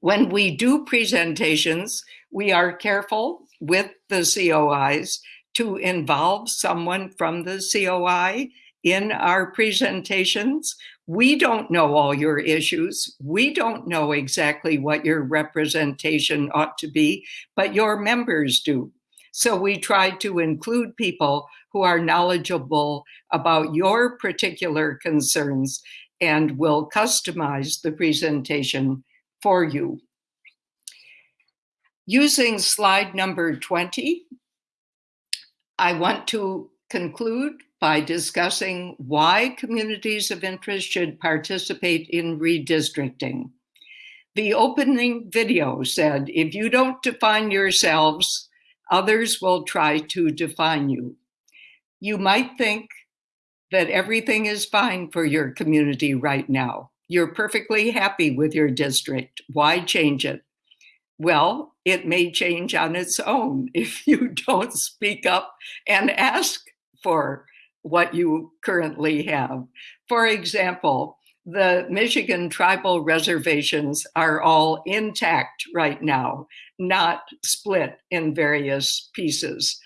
When we do presentations, we are careful with the COIs to involve someone from the COI in our presentations. We don't know all your issues. We don't know exactly what your representation ought to be, but your members do. So we try to include people who are knowledgeable about your particular concerns and will customize the presentation for you. Using slide number 20, I want to conclude by discussing why communities of interest should participate in redistricting. The opening video said, if you don't define yourselves, others will try to define you. You might think that everything is fine for your community right now. You're perfectly happy with your district. Why change it? Well, it may change on its own if you [LAUGHS] don't speak up and ask for what you currently have. For example, the Michigan tribal reservations are all intact right now, not split in various pieces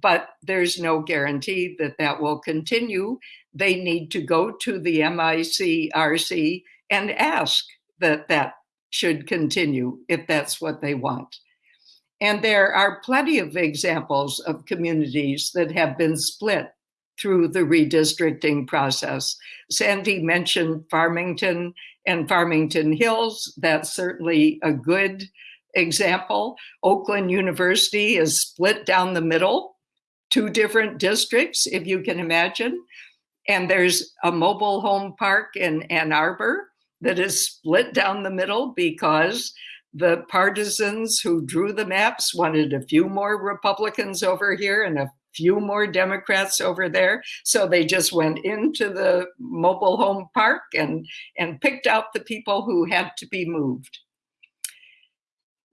but there's no guarantee that that will continue. They need to go to the MICRC and ask that that should continue if that's what they want. And there are plenty of examples of communities that have been split through the redistricting process. Sandy mentioned Farmington and Farmington Hills. That's certainly a good example. Oakland University is split down the middle two different districts, if you can imagine. And there's a mobile home park in Ann Arbor that is split down the middle because the partisans who drew the maps wanted a few more Republicans over here and a few more Democrats over there. So they just went into the mobile home park and, and picked out the people who had to be moved.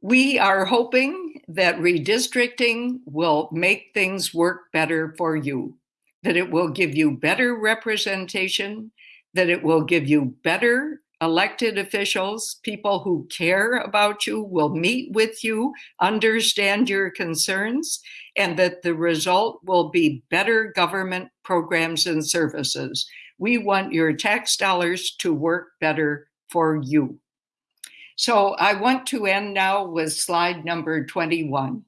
We are hoping that redistricting will make things work better for you, that it will give you better representation, that it will give you better elected officials, people who care about you, will meet with you, understand your concerns, and that the result will be better government programs and services. We want your tax dollars to work better for you. So I want to end now with slide number 21.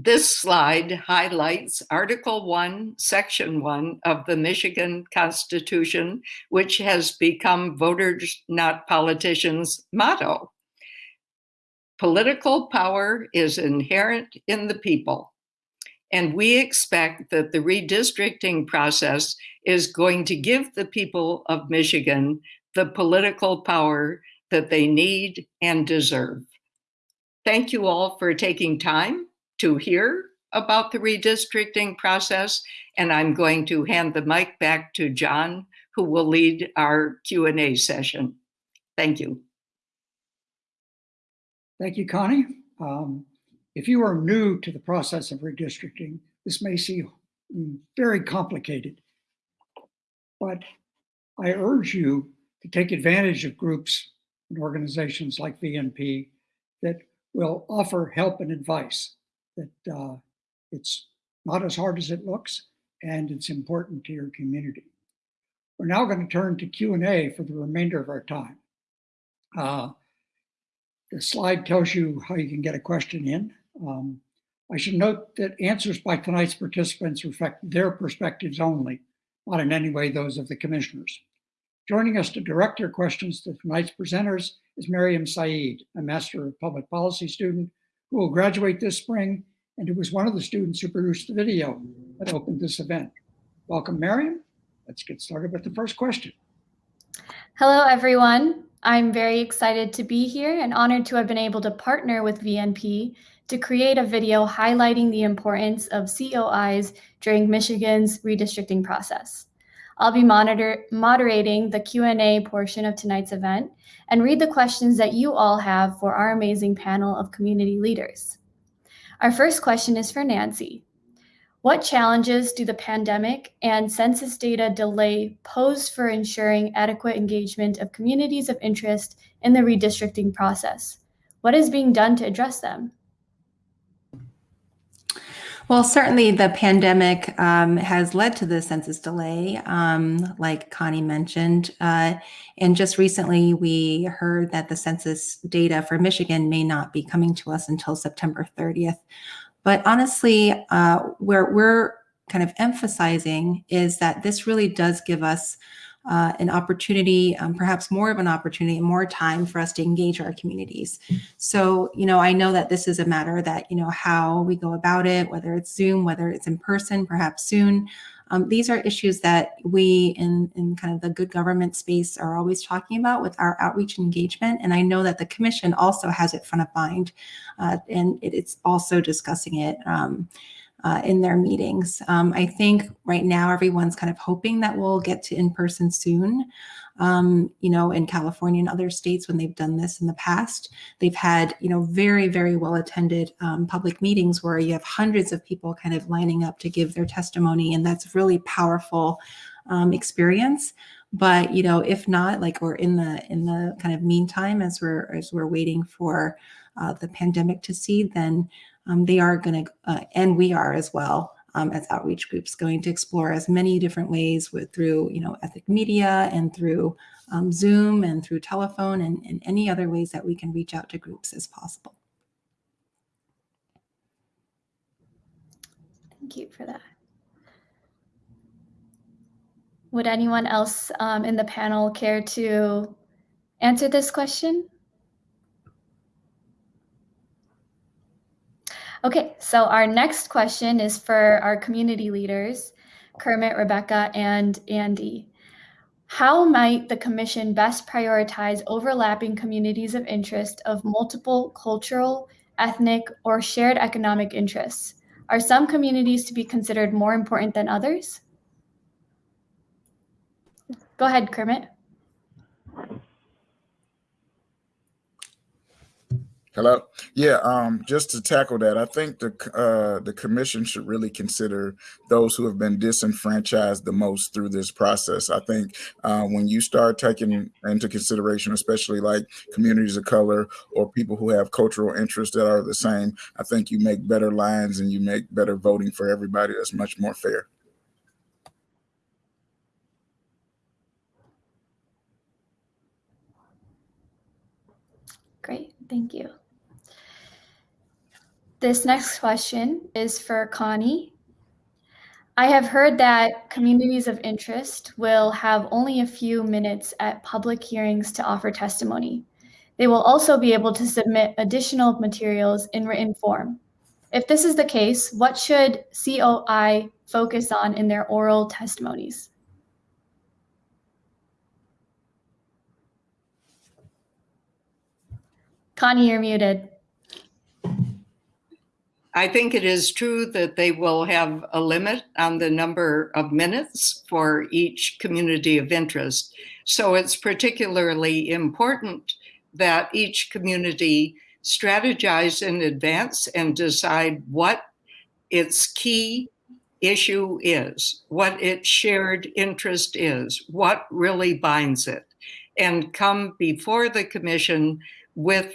This slide highlights Article 1, Section 1 of the Michigan Constitution, which has become Voters Not Politicians motto. Political power is inherent in the people, and we expect that the redistricting process is going to give the people of Michigan the political power that they need and deserve. Thank you all for taking time to hear about the redistricting process, and I'm going to hand the mic back to John, who will lead our Q&A session. Thank you.
Thank you, Connie. Um, if you are new to the process of redistricting, this may seem very complicated, but I urge you to take advantage of groups and organizations like VNP that will offer help and advice that uh, it's not as hard as it looks and it's important to your community. We're now going to turn to Q&A for the remainder of our time. Uh, the slide tells you how you can get a question in. Um, I should note that answers by tonight's participants reflect their perspectives only, not in any way those of the commissioners. Joining us to direct your questions to tonight's presenters is Miriam Saeed, a Master of Public Policy student who will graduate this spring and who was one of the students who produced the video that opened this event. Welcome, Miriam. Let's get started with the first question.
Hello, everyone. I'm very excited to be here and honored to have been able to partner with VNP to create a video highlighting the importance of COIs during Michigan's redistricting process. I'll be monitor, moderating the Q&A portion of tonight's event and read the questions that you all have for our amazing panel of community leaders. Our first question is for Nancy. What challenges do the pandemic and census data delay pose for ensuring adequate engagement of communities of interest in the redistricting process? What is being done to address them?
Well, certainly the pandemic um, has led to the census delay, um, like Connie mentioned. Uh, and just recently, we heard that the census data for Michigan may not be coming to us until September 30th. But honestly, uh, where we're kind of emphasizing is that this really does give us uh, an opportunity, um, perhaps more of an opportunity, and more time for us to engage our communities. So, you know, I know that this is a matter that, you know, how we go about it, whether it's Zoom, whether it's in person, perhaps soon. Um, these are issues that we in, in kind of the good government space are always talking about with our outreach and engagement. And I know that the commission also has it front of mind uh, and it, it's also discussing it. Um, uh, in their meetings. Um, I think right now everyone's kind of hoping that we'll get to in person soon. Um, you know, in California and other states when they've done this in the past, they've had, you know, very, very well attended um, public meetings where you have hundreds of people kind of lining up to give their testimony. And that's really powerful um, experience but you know if not like we're in the in the kind of meantime as we're as we're waiting for uh, the pandemic to see then um, they are going to, uh, and we are as well, um, as outreach groups going to explore as many different ways with through, you know, ethnic media and through um, Zoom and through telephone and, and any other ways that we can reach out to groups as possible.
Thank you for that. Would anyone else um, in the panel care to answer this question? Okay, so our next question is for our community leaders, Kermit, Rebecca, and Andy. How might the commission best prioritize overlapping communities of interest of multiple cultural, ethnic, or shared economic interests? Are some communities to be considered more important than others? Go ahead, Kermit.
Hello. Yeah. Um, just to tackle that, I think the uh, the commission should really consider those who have been disenfranchised the most through this process. I think uh, when you start taking into consideration, especially like communities of color or people who have cultural interests that are the same, I think you make better lines and you make better voting for everybody. That's much more fair.
Great, thank you. This next question is for Connie. I have heard that communities of interest will have only a few minutes at public hearings to offer testimony. They will also be able to submit additional materials in written form. If this is the case, what should COI focus on in their oral testimonies? Connie, you're muted.
I think it is true that they will have a limit on the number of minutes for each community of interest. So it's particularly important that each community strategize in advance and decide what its key issue is, what its shared interest is, what really binds it, and come before the commission with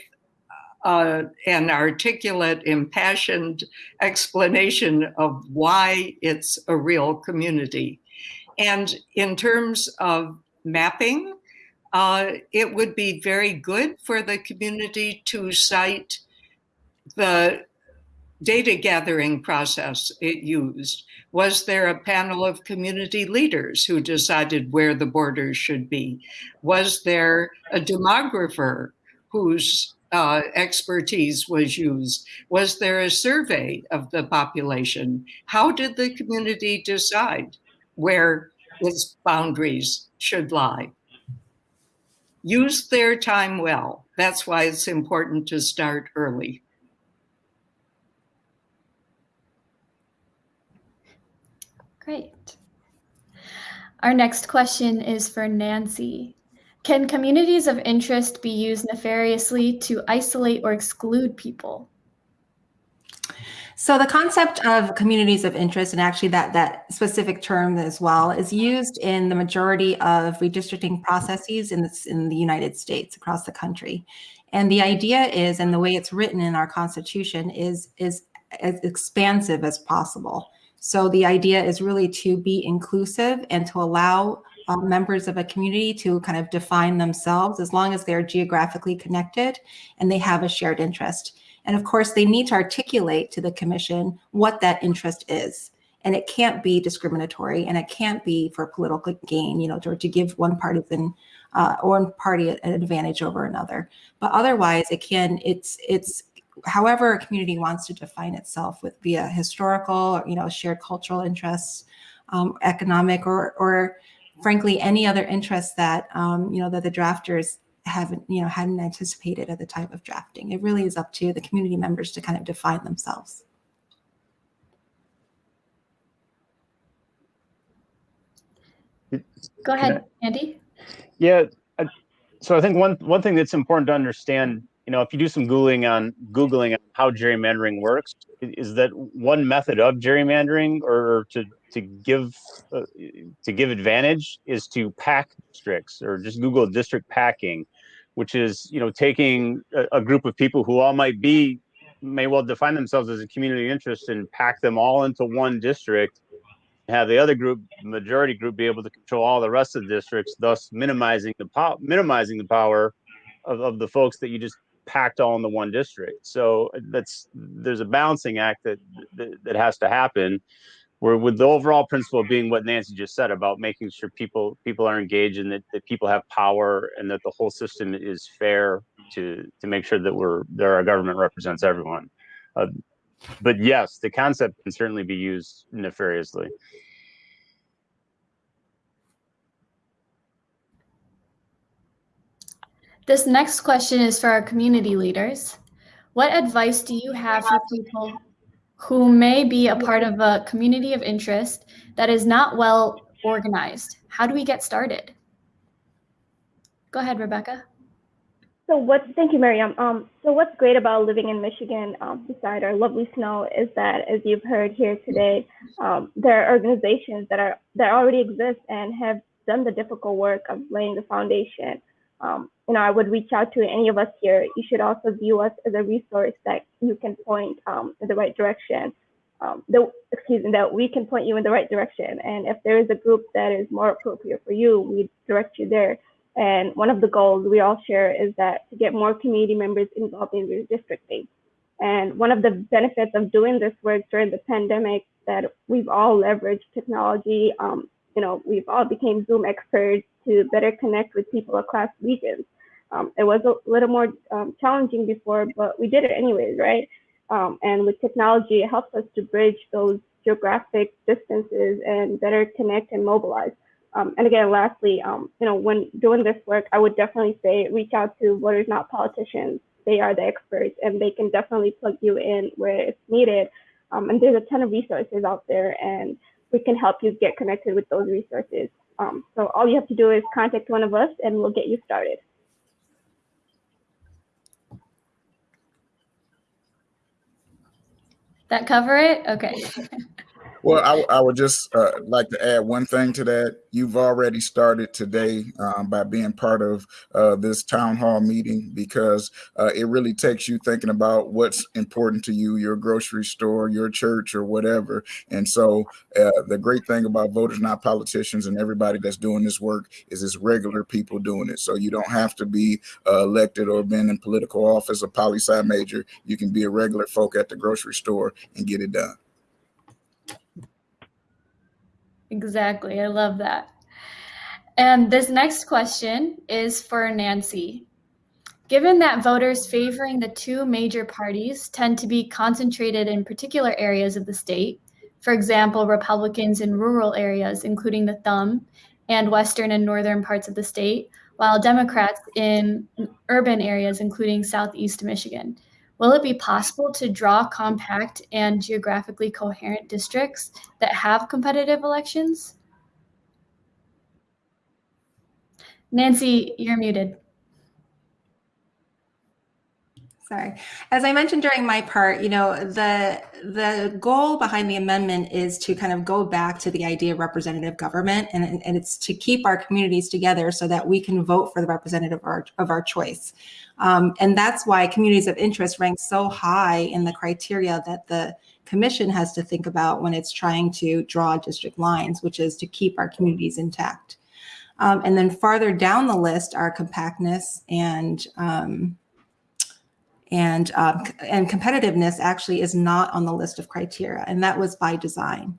uh, an articulate, impassioned explanation of why it's a real community. And in terms of mapping, uh, it would be very good for the community to cite the data gathering process it used. Was there a panel of community leaders who decided where the borders should be? Was there a demographer whose uh, expertise was used? Was there a survey of the population? How did the community decide where its boundaries should lie? Use their time well. That's why it's important to start early.
Great. Our next question is for Nancy. Can communities of interest be used nefariously to isolate or exclude people?
So the concept of communities of interest, and actually that, that specific term as well, is used in the majority of redistricting processes in, this, in the United States across the country. And the idea is, and the way it's written in our constitution is, is as expansive as possible. So the idea is really to be inclusive and to allow uh, members of a community to kind of define themselves as long as they're geographically connected and they have a shared interest. And of course, they need to articulate to the commission what that interest is. And it can't be discriminatory and it can't be for political gain, you know, to, give one partisan uh, one party an advantage over another. But otherwise, it can, it's, it's however a community wants to define itself with via historical, or, you know, shared cultural interests, um, economic, or, or frankly, any other interests that, um, you know, that the drafters haven't, you know, hadn't anticipated at the time of drafting. It really is up to the community members to kind of define themselves.
Go ahead, Andy.
Yeah. So I think one one thing that's important to understand, you know, if you do some googling on googling on how gerrymandering works, is that one method of gerrymandering or to to give uh, to give advantage is to pack districts or just Google district packing, which is you know taking a, a group of people who all might be may well define themselves as a community interest and pack them all into one district have the other group, majority group, be able to control all the rest of the districts, thus minimizing the power, minimizing the power of, of the folks that you just packed all into one district. So that's there's a balancing act that, that that has to happen. Where with the overall principle being what Nancy just said about making sure people people are engaged and that, that people have power and that the whole system is fair to to make sure that we're that our government represents everyone. Uh, but yes, the concept can certainly be used nefariously.
This next question is for our community leaders. What advice do you have for people who may be a part of a community of interest that is not well organized? How do we get started? Go ahead, Rebecca.
So what? Thank you, Miriam. Um, so what's great about living in Michigan, um, beside our lovely snow, is that as you've heard here today, um, there are organizations that are that already exist and have done the difficult work of laying the foundation. Um, you know, I would reach out to any of us here. You should also view us as a resource that you can point um, in the right direction. Um, the, excuse me, that we can point you in the right direction. And if there is a group that is more appropriate for you, we direct you there. And one of the goals we all share is that to get more community members involved in redistricting. And one of the benefits of doing this work during the pandemic that we've all leveraged technology. Um, you know, we've all became Zoom experts to better connect with people across regions. Um, it was a little more um, challenging before, but we did it anyways, right? Um, and with technology, it helps us to bridge those geographic distances and better connect and mobilize. Um, and again, lastly, um, you know, when doing this work, I would definitely say reach out to voters, not politicians. They are the experts, and they can definitely plug you in where it's needed. Um, and there's a ton of resources out there, and we can help you get connected with those resources. Um, so all you have to do is contact one of us, and we'll get you started.
That cover it? Okay. [LAUGHS]
Well, I, I would just uh, like to add one thing to that. You've already started today um, by being part of uh, this town hall meeting because uh, it really takes you thinking about what's important to you, your grocery store, your church, or whatever. And so, uh, the great thing about voters, not politicians, and everybody that's doing this work is it's regular people doing it. So you don't have to be uh, elected or been in political office, a poli sci major. You can be a regular folk at the grocery store and get it done.
Exactly. I love that. And this next question is for Nancy. Given that voters favoring the two major parties tend to be concentrated in particular areas of the state, for example, Republicans in rural areas, including the Thumb, and western and northern parts of the state, while Democrats in urban areas, including southeast Michigan. Will it be possible to draw compact and geographically coherent districts that have competitive elections? Nancy, you're muted.
Sorry. As I mentioned during my part, you know, the the goal behind the amendment is to kind of go back to the idea of representative government, and, and it's to keep our communities together so that we can vote for the representative of our, of our choice. Um, and that's why communities of interest rank so high in the criteria that the commission has to think about when it's trying to draw district lines, which is to keep our communities intact. Um, and then farther down the list are compactness and um, and um, and competitiveness actually is not on the list of criteria, and that was by design.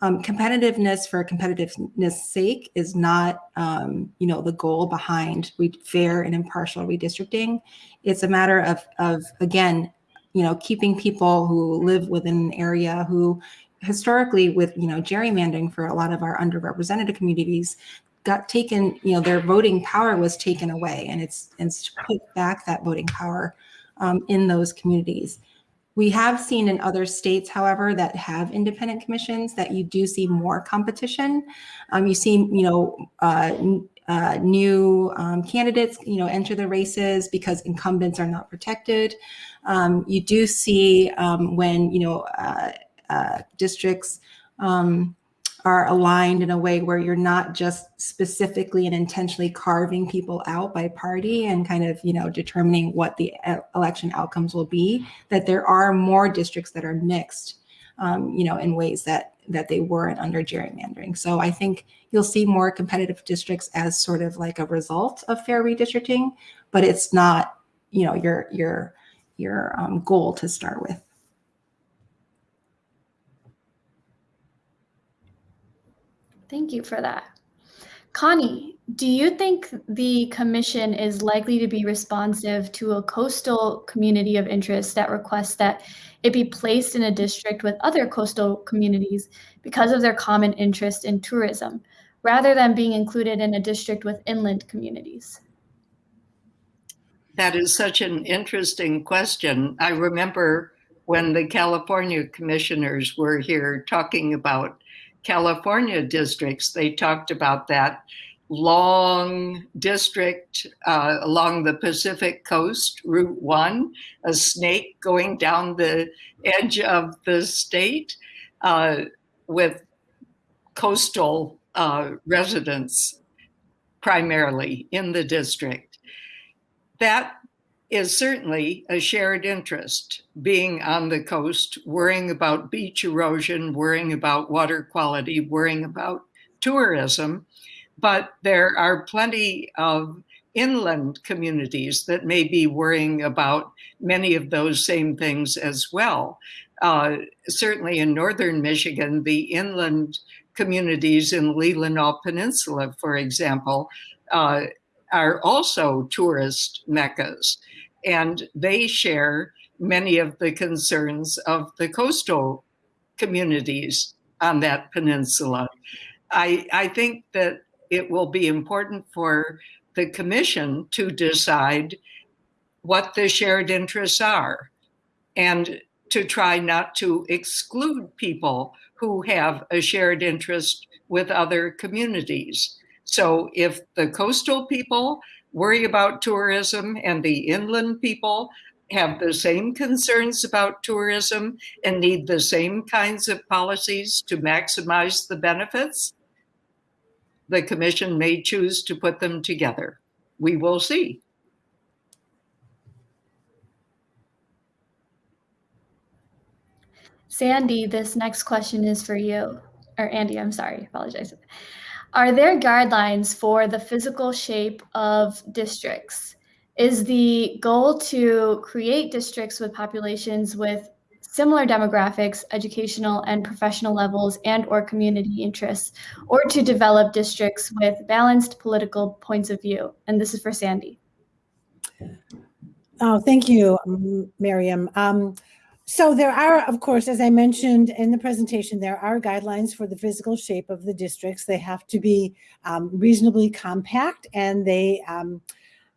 Um, competitiveness for competitiveness sake is not, um, you know, the goal behind fair and impartial redistricting. It's a matter of, of again, you know, keeping people who live within an area who historically with, you know, gerrymandering for a lot of our underrepresented communities got taken, you know, their voting power was taken away and it's, to put back that voting power um, in those communities. We have seen in other states, however, that have independent commissions that you do see more competition. Um, you see, you know, uh, uh, new um, candidates, you know, enter the races because incumbents are not protected. Um, you do see um, when, you know, uh, uh districts um, are aligned in a way where you're not just specifically and intentionally carving people out by party and kind of you know determining what the election outcomes will be that there are more districts that are mixed um, you know in ways that that they weren't under gerrymandering. So i think you'll see more competitive districts as sort of like a result of fair redistricting but it's not you know your your your um, goal to start with
Thank you for that. Connie, do you think the commission is likely to be responsive to a coastal community of interest that requests that it be placed in a district with other coastal communities because of their common interest in tourism, rather than being included in a district with inland communities?
That is such an interesting question. I remember when the California commissioners were here talking about California districts, they talked about that long district uh, along the Pacific coast, Route 1, a snake going down the edge of the state uh, with coastal uh, residents primarily in the district. That is certainly a shared interest, being on the coast, worrying about beach erosion, worrying about water quality, worrying about tourism. But there are plenty of inland communities that may be worrying about many of those same things as well. Uh, certainly in northern Michigan, the inland communities in Leelanau Peninsula, for example, uh, are also tourist meccas and they share many of the concerns of the coastal communities on that peninsula. I, I think that it will be important for the commission to decide what the shared interests are and to try not to exclude people who have a shared interest with other communities. So if the coastal people worry about tourism and the inland people have the same concerns about tourism and need the same kinds of policies to maximize the benefits, the commission may choose to put them together. We will see.
Sandy, this next question is for you. Or Andy, I'm sorry, apologize. Are there guidelines for the physical shape of districts? Is the goal to create districts with populations with similar demographics, educational and professional levels, and or community interests, or to develop districts with balanced political points of view? And this is for Sandy.
Oh, thank you, Miriam. Um, so there are, of course, as I mentioned in the presentation, there are guidelines for the physical shape of the districts. They have to be um, reasonably compact and they um,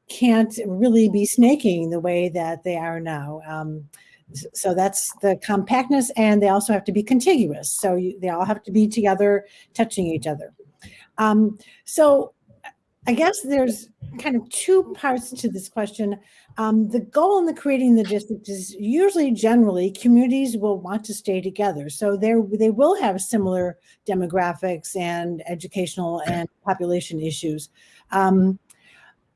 can't really be snaking the way that they are now. Um, so that's the compactness and they also have to be contiguous. So you, they all have to be together, touching each other. Um, so I guess there's kind of two parts to this question. Um, the goal in the creating the district is usually generally communities will want to stay together. So they they will have similar demographics and educational and population issues. Um,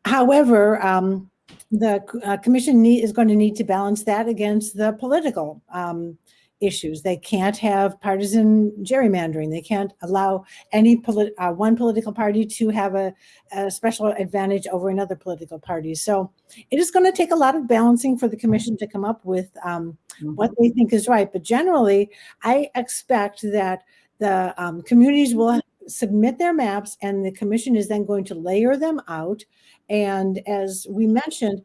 however, um, the uh, commission need, is going to need to balance that against the political um, issues. They can't have partisan gerrymandering. They can't allow any polit uh, one political party to have a, a, special advantage over another political party. So it is going to take a lot of balancing for the commission to come up with um, what they think is right. But generally, I expect that the um, communities will submit their maps and the commission is then going to layer them out. And as we mentioned,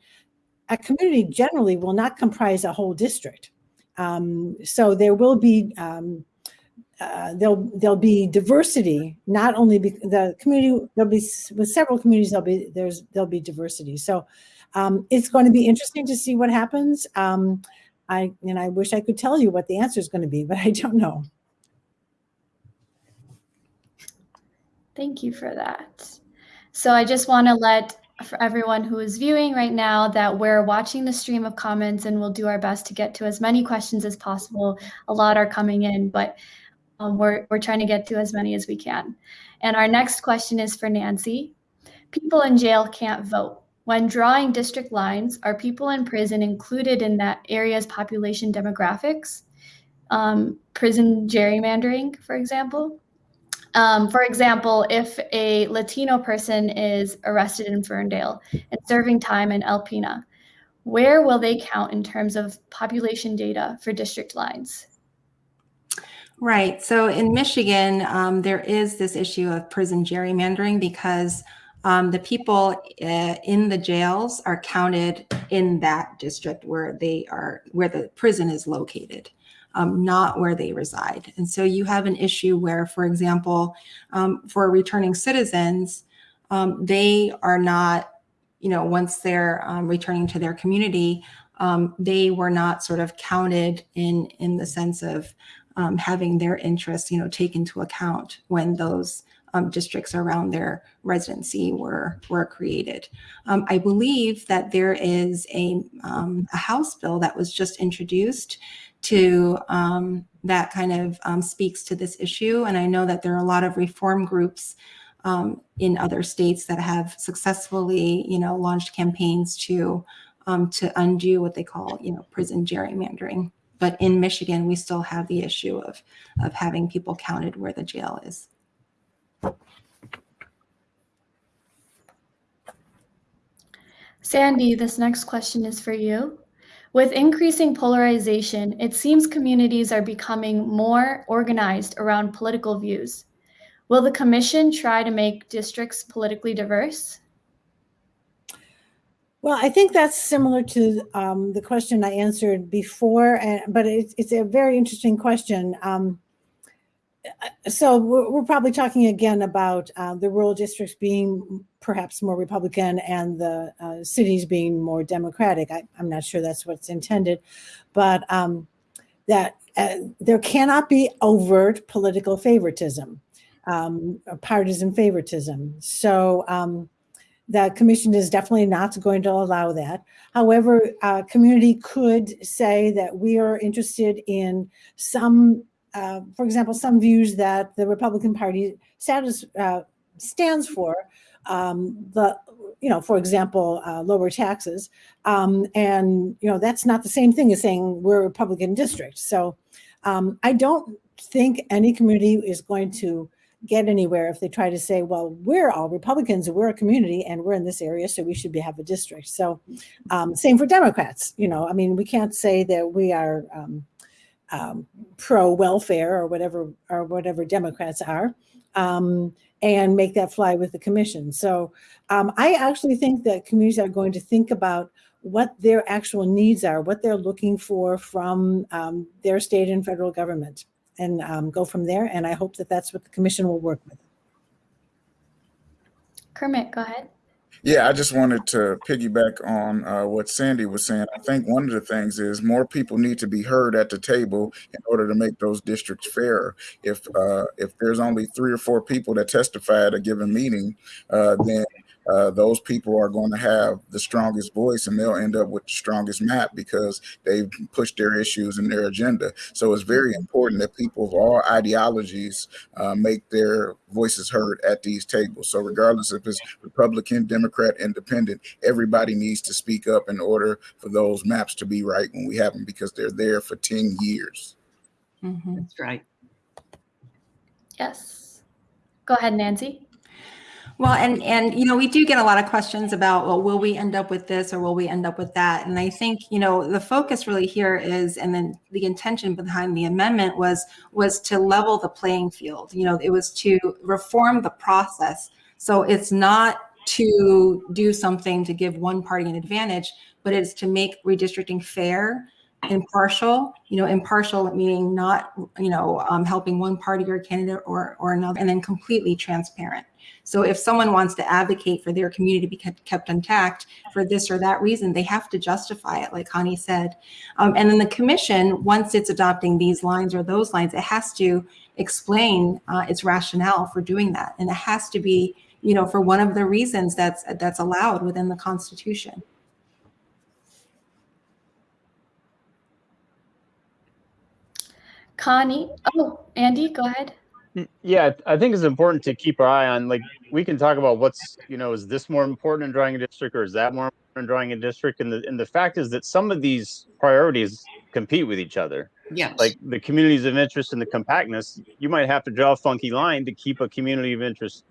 a community generally will not comprise a whole district. Um, so there will be um, uh, there'll there'll be diversity. Not only be, the community there'll be with several communities there'll be there's there'll be diversity. So um, it's going to be interesting to see what happens. Um, I and I wish I could tell you what the answer is going to be, but I don't know.
Thank you for that. So I just want to let for everyone who is viewing right now that we're watching the stream of comments and we'll do our best to get to as many questions as possible. A lot are coming in, but um, we're, we're trying to get to as many as we can. And our next question is for Nancy. People in jail can't vote. When drawing district lines, are people in prison included in that area's population demographics? Um, prison gerrymandering, for example? Um, for example, if a Latino person is arrested in Ferndale and serving time in Alpena, where will they count in terms of population data for district lines?
Right. So in Michigan, um, there is this issue of prison gerrymandering because um, the people uh, in the jails are counted in that district where they are, where the prison is located um, not where they reside. And so you have an issue where, for example, um, for returning citizens, um, they are not, you know, once they're um, returning to their community, um, they were not sort of counted in in the sense of um, having their interests, you know, taken into account when those districts around their residency were were created. I believe that there is a, a House bill that was just introduced to um, that kind of um, speaks to this issue. And I know that there are a lot of reform groups um, in other states that have successfully, you know, launched campaigns to um, to undo what they call, you know, prison gerrymandering. But in Michigan, we still have the issue of of having people counted where the jail is.
Sandy, this next question is for you. With increasing polarization, it seems communities are becoming more organized around political views. Will the commission try to make districts politically diverse?
Well, I think that's similar to um, the question I answered before, but it's, it's a very interesting question. Um, so we're, probably talking again about uh, the rural districts being perhaps more Republican and the uh, cities being more Democratic. I, am not sure that's what's intended, but um, that uh, there cannot be overt political favoritism, um, partisan favoritism. So um, the commission is definitely not going to allow that. However, a community could say that we are interested in some uh, for example, some views that the Republican Party status, uh, stands for, um, the, you know, for example, uh, lower taxes. Um, and, you know, that's not the same thing as saying we're a Republican district. So um, I don't think any community is going to get anywhere if they try to say, well, we're all Republicans, we're a community and we're in this area, so we should be, have a district. So um, same for Democrats, you know, I mean, we can't say that we are, um, um, pro welfare or whatever or whatever Democrats are, um, and make that fly with the commission. So um, I actually think that communities are going to think about what their actual needs are, what they're looking for from um, their state and federal government, and um, go from there. And I hope that that's what the commission will work with.
Kermit, go ahead.
Yeah, I just wanted to piggyback on uh, what Sandy was saying. I think one of the things is more people need to be heard at the table in order to make those districts fair. If uh, if there's only three or four people that testify at a given meeting, uh, then uh, those people are going to have the strongest voice and they'll end up with the strongest map because they've pushed their issues and their agenda. So it's very important that people of all ideologies uh, make their voices heard at these tables. So regardless if it's Republican, Democrat, Independent, everybody needs to speak up in order for those maps to be right when we have them because they're there for 10 years.
Mm -hmm. That's right.
Yes. Go ahead, Nancy.
Well, and and you know, we do get a lot of questions about, well, will we end up with this or will we end up with that? And I think, you know, the focus really here is, and then the intention behind the amendment was was to level the playing field. You know, it was to reform the process. So it's not to do something to give one party an advantage, but it's to make redistricting fair impartial, you know, impartial meaning not, you know, um, helping one party or candidate or, or another, and then completely transparent. So if someone wants to advocate for their community to be kept intact for this or that reason, they have to justify it, like Connie said. Um, and then the commission, once it's adopting these lines or those lines, it has to explain uh, its rationale for doing that. And it has to be, you know, for one of the reasons that's that's allowed within the Constitution.
Connie, oh, Andy, go ahead.
Yeah, I think it's important to keep our eye on, like, we can talk about what's, you know, is this more important in drawing a district or is that more important in drawing a district? And the, and the fact is that some of these priorities compete with each other.
yeah
Like the communities of interest and the compactness, you might have to draw a funky line to keep a community of interest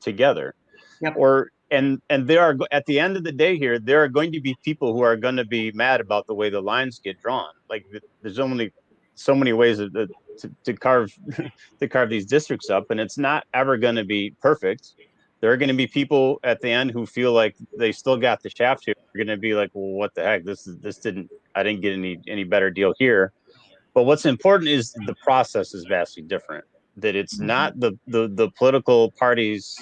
together.
Yep.
Or, and, and there are, at the end of the day here, there are going to be people who are going to be mad about the way the lines get drawn. Like there's only so many ways to, to, to carve [LAUGHS] to carve these districts up, and it's not ever going to be perfect. There are going to be people at the end who feel like they still got the shaft here. They're going to be like, "Well, what the heck? This is this didn't. I didn't get any any better deal here." But what's important is the process is vastly different. That it's mm-hmm. not the the the political parties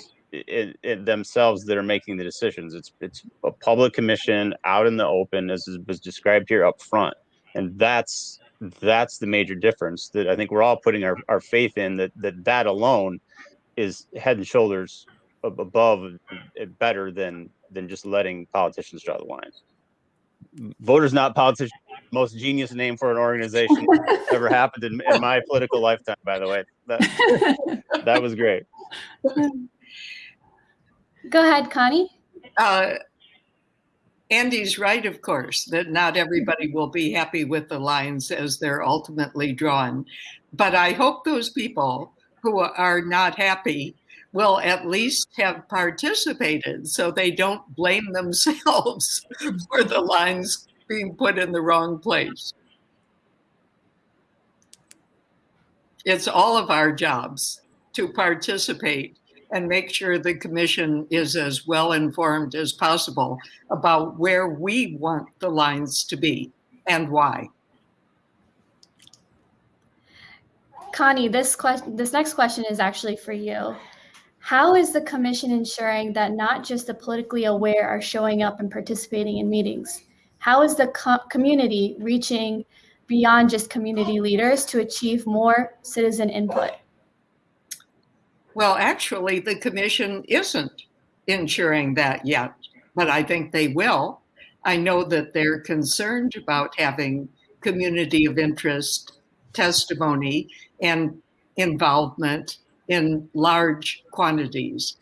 themselves that are making the decisions. It's it's a public commission out in the open, as was described here up front, and that's that's the major difference that I think we're all putting our, our faith in that, that that alone is head and shoulders above better than than just letting politicians draw the lines. Voters not politicians, most genius name for an organization [LAUGHS] ever happened in, in, my political lifetime, by the way. That, [LAUGHS] that was great.
Go ahead, Connie.
Uh, Andy's right, of course, that not everybody mm-hmm. will be happy with the lines as they're ultimately drawn. But I hope those people who are not happy will at least have participated so they don't blame themselves [LAUGHS] for the lines being put in the wrong place. It's all of our jobs to participate and make sure the commission is as well informed as possible about where we want the lines to be and why.
Connie, this question, this next question is actually for you. How is the commission ensuring that not just the politically aware are showing up and participating in meetings? How is the co community reaching beyond just community leaders to achieve more citizen input?
Well, actually, the commission isn't ensuring that yet, but I think they will. I know that they're concerned about having community of interest testimony and involvement in large quantities.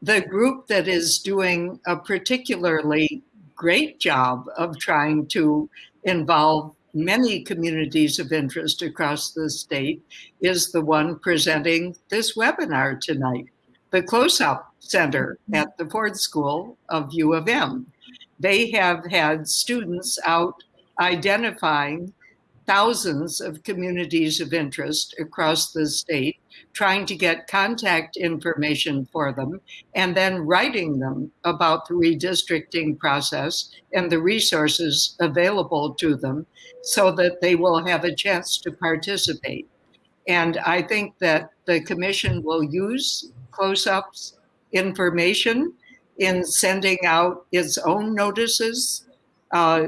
The group that is doing a particularly great job of trying to involve many communities of interest across the state is the one presenting this webinar tonight, the CLOSUP Center at the Ford School of U of M. They have had students out identifying thousands of communities of interest across the state, trying to get contact information for them, and then writing them about the redistricting process and the resources available to them so that they will have a chance to participate. And I think that the commission will use CLOSUP's information in sending out its own notices uh,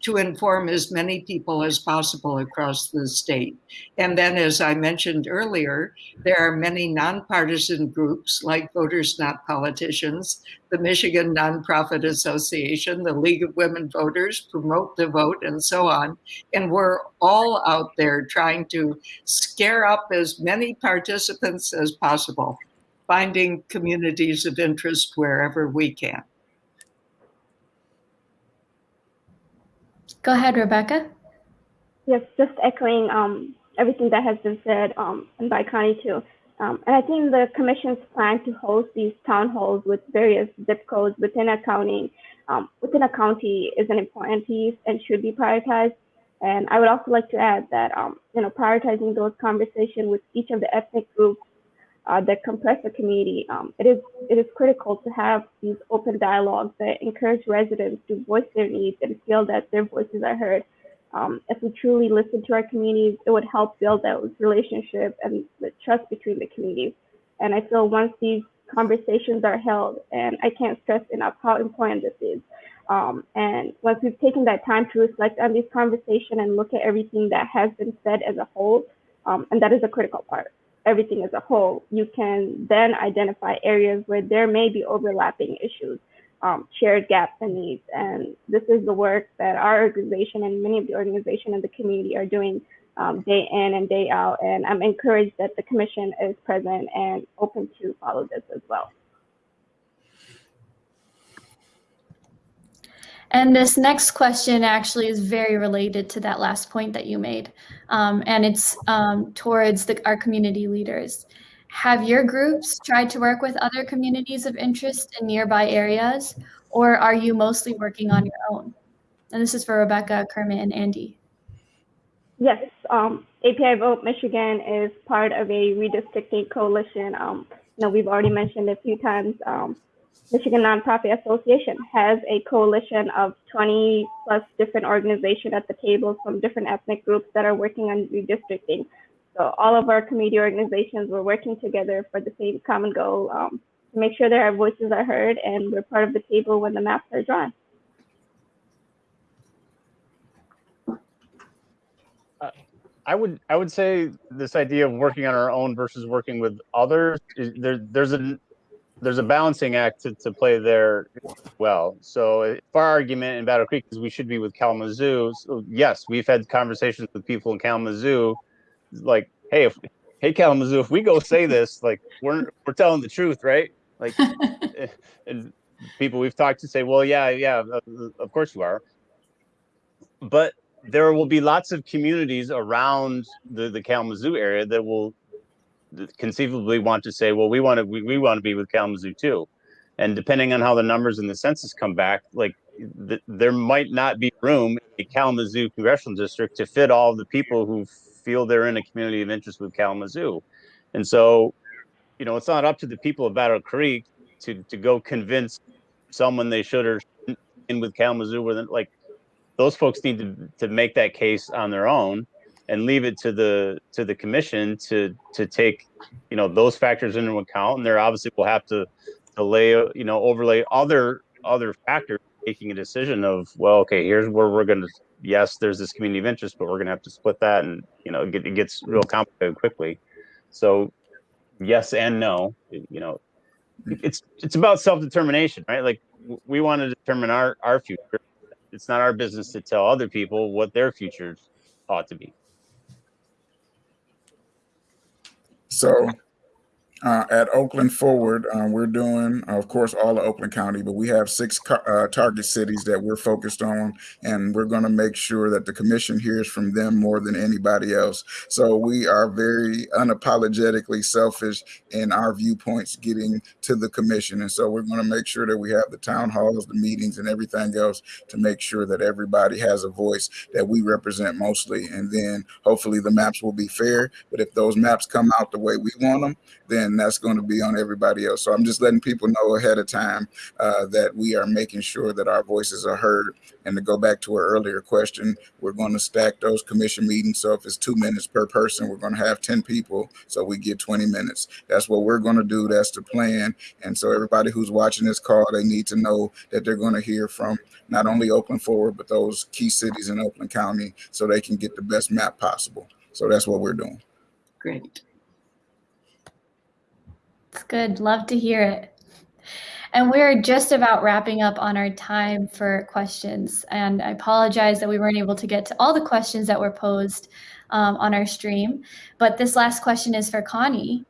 to inform as many people as possible across the state. And then, as I mentioned earlier, there are many nonpartisan groups like Voters Not Politicians, the Michigan Nonprofit Association, the League of Women Voters, Promote the Vote, and so on. And we're all out there trying to scare up as many participants as possible, finding communities of interest wherever we can.
Go ahead, Rebecca.
Yes, just echoing um, everything that has been said um, and by Connie too. Um, and I think the commission's plan to host these town halls with various zip codes within a county, um, within a county is an important piece and should be prioritized. And I would also like to add that, um, you know, prioritizing those conversations with each of the ethnic groups uh, that complex the community, um, it is it is critical to have these open dialogues that encourage residents to voice their needs and feel that their voices are heard. Um, if we truly listen to our communities, it would help build those relationships and the trust between the communities. And I feel once these conversations are held, and I can't stress enough how important this is. Um, and once we've taken that time to reflect on these conversation and look at everything that has been said as a whole, um, and that is a critical part everything as a whole, you can then identify areas where there may be overlapping issues, um, shared gaps and needs. And this is the work that our organization and many of the organizations in the community are doing um, day in and day out. And I'm encouraged that the commission is present and open to follow this as well.
And this next question actually is very related to that last point that you made. Um, and it's um, towards the, our community leaders. Have your groups tried to work with other communities of interest in nearby areas, or are you mostly working on your own? And this is for Rebecca, Kermit, and Andy.
Yes, um, API Vote Michigan is part of a redistricting coalition. Um, you know, we've already mentioned a few times um, Michigan Nonprofit Association has a coalition of 20 plus different organizations at the table from different ethnic groups that are working on redistricting. So all of our community organizations were working together for the same common goal um, to make sure that our voices are heard and we're part of the table when the maps are drawn.
I would I would say this idea of working on our own versus working with others there there's a there's a balancing act to, to play there well. So if our argument in Battle Creek is we should be with Kalamazoo. So yes, we've had conversations with people in Kalamazoo, like, hey, if hey Kalamazoo, if we go say this, like we're we're telling the truth, right? Like, and [LAUGHS] eh, eh, people we've talked to say, well, yeah, yeah, uh, uh, of course you are. But there will be lots of communities around the, the Kalamazoo area that will conceivably want to say, well, we want to we, we want to be with Kalamazoo too, and depending on how the numbers in the census come back, like th- there might not be room in Kalamazoo congressional district to fit all the people who feel they're in a community of interest with Kalamazoo, and so, you know, it's not up to the people of Battle Creek to to go convince someone they should or in with Kalamazoo, where like those folks need to to make that case on their own and leave it to the to the commission to to take you know those factors into account. And they're obviously will have to to lay you know overlay other other factors making a decision of well okay here's where we're going to yes there's this community of interest but we're going to have to split that and you know it, it gets real complicated quickly. So yes and no you know it's it's about self-determination right? Like we want to determine our our future. It's not our business to tell other people what their futures ought to be
So uh, at Oakland Forward, um, we're doing, of course, all of Oakland County, but we have six uh, target cities that we're focused on, and we're going to make sure that the commission hears from them more than anybody else. So we are very unapologetically selfish in our viewpoints getting to the commission, and so we're going to make sure that we have the town halls, the meetings, and everything else to make sure that everybody has a voice that we represent mostly, and then hopefully the maps will be fair. But if those maps come out the way we want them, then that's going to be on everybody else. So I'm just letting people know ahead of time uh, that we are making sure that our voices are heard. And to go back to our earlier question, we're going to stack those commission meetings. So if it's two minutes per person, we're going to have 10 people. So we get 20 minutes. That's what we're going to do. That's the plan. And so everybody who's watching this call, they need to know that they're going to hear from not only Oakland Forward, but those key cities in Oakland County so they can get the best map possible. So that's what we're doing.
Great.
It's good. Love to hear it. And we're just about wrapping up on our time for questions. And I apologize that we weren't able to get to all the questions that were posed um, on our stream. But this last question is for Connie.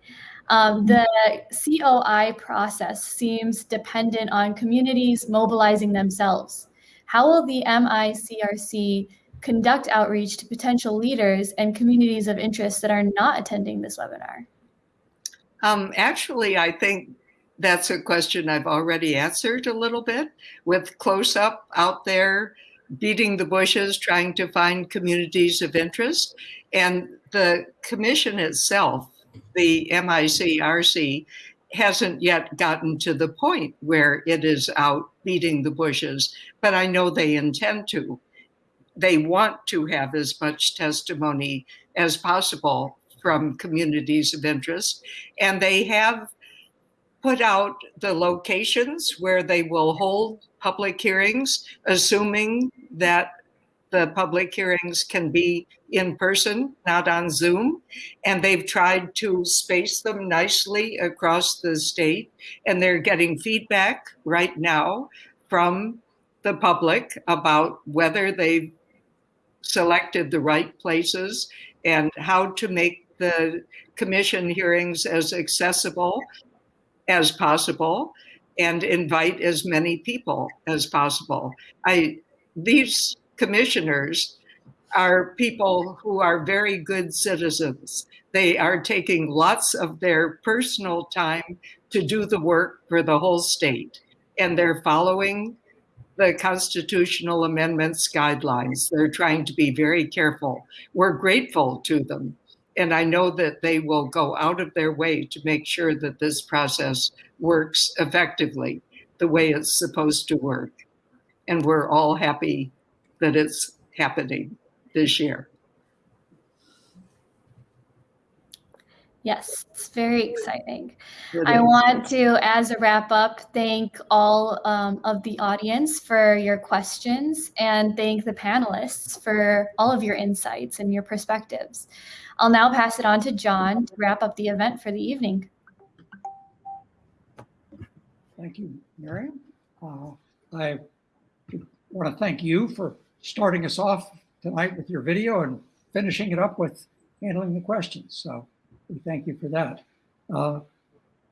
Um, the COI process seems dependent on communities mobilizing themselves. How will the MICRC conduct outreach to potential leaders and communities of interest that are not attending this webinar?
Um, actually, I think that's a question I've already answered a little bit with CLOSUP out there, beating the bushes, trying to find communities of interest. And the commission itself, the MICRC, hasn't yet gotten to the point where it is out beating the bushes, but I know they intend to. They want to have as much testimony as possible from communities of interest, and they have put out the locations where they will hold public hearings, assuming that the public hearings can be in person, not on Zoom. And they've tried to space them nicely across the state. And they're getting feedback right now from the public about whether they've selected the right places and how to make the commission hearings as accessible as possible and invite as many people as possible. I these commissioners are people who are very good citizens. They are taking lots of their personal time to do the work for the whole state, and they're following the constitutional amendments guidelines. They're trying to be very careful. We're grateful to them. And I know that they will go out of their way to make sure that this process works effectively the way it's supposed to work. And we're all happy that it's happening this year.
Yes, it's very exciting. I want to, as a wrap up, thank all um, of the audience for your questions and thank the panelists for all of your insights and your perspectives. I'll now pass it on to John to wrap up the event for the evening.
Thank you, Miriam. Uh, I want to thank you for starting us off tonight with your video and finishing it up with handling the questions. So we thank you for that. Uh,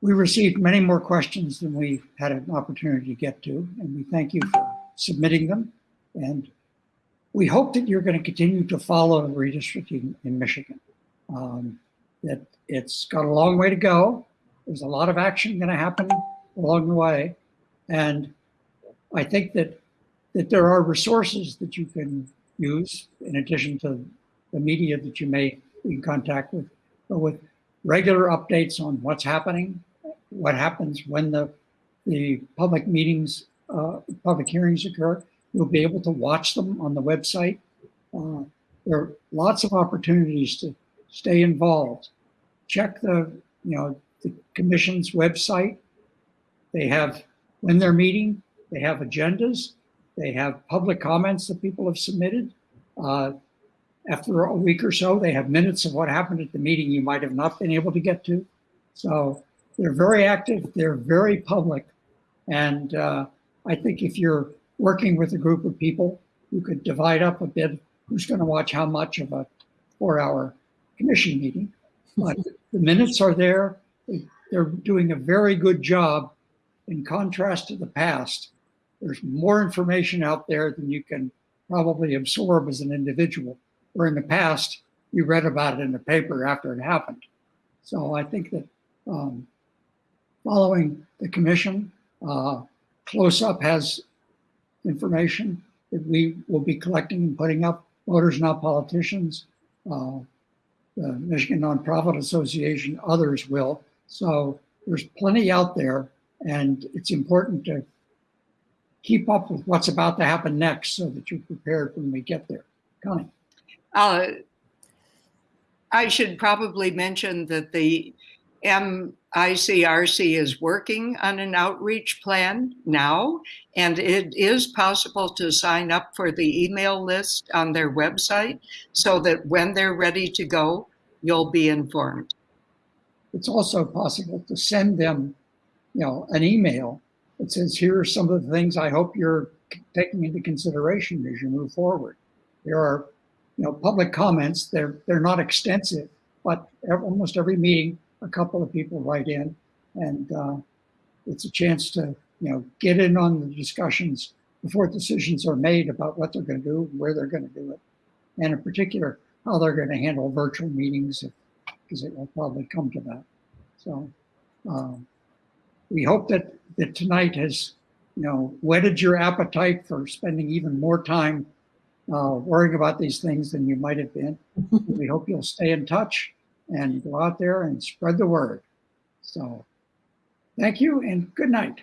we received many more questions than we had an opportunity to get to, and we thank you for submitting them. And we hope that you're going to continue to follow redistricting in Michigan. Um, that it's got a long way to go. There's a lot of action going to happen along the way. And I think that that there are resources that you can use in addition to the media that you may be in contact with, with regular updates on what's happening, what happens when the the public meetings, uh, public hearings occur. You'll be able to watch them on the website. Uh, there are lots of opportunities to stay involved. Check the, you know, the commission's website. They have, when they're meeting, they have agendas. They have public comments that people have submitted. Uh, after a week or so, they have minutes of what happened at the meeting you might have not been able to get to. So they're very active. They're very public. And uh, I think if you're working with a group of people, you could divide up a bit who's going to watch how much of a four hour commission meeting. But the minutes are there. They're doing a very good job in contrast to the past there's more information out there than you can probably absorb as an individual. Where in the past, you read about it in the paper after it happened. So I think that um, following the commission, uh, CLOSUP has information that we will be collecting and putting up. Voters Not Politicians, uh, the Michigan Nonprofit Association, others will. So there's plenty out there and it's important to keep up with what's about to happen next so that you're prepared when we get there. Connie.
Uh, I should probably mention that the MICRC is working on an outreach plan now, and it is possible to sign up for the email list on their website so that when they're ready to go, you'll be informed.
It's also possible to send them, you know, an email that says, here are some of the things I hope you're taking into consideration as you move forward. There are, you know, public comments. They're they're not extensive, but almost every meeting, a couple of people write in, and uh, it's a chance to, you know, get in on the discussions before decisions are made about what they're going to do, where they're going to do it, and in particular how they're going to handle virtual meetings, because it will probably come to that. So. Um, we hope that, that tonight has, you know, whetted your appetite for spending even more time uh, worrying about these things than you might have been. [LAUGHS] we hope you'll stay in touch and go out there and spread the word. So thank you and good night.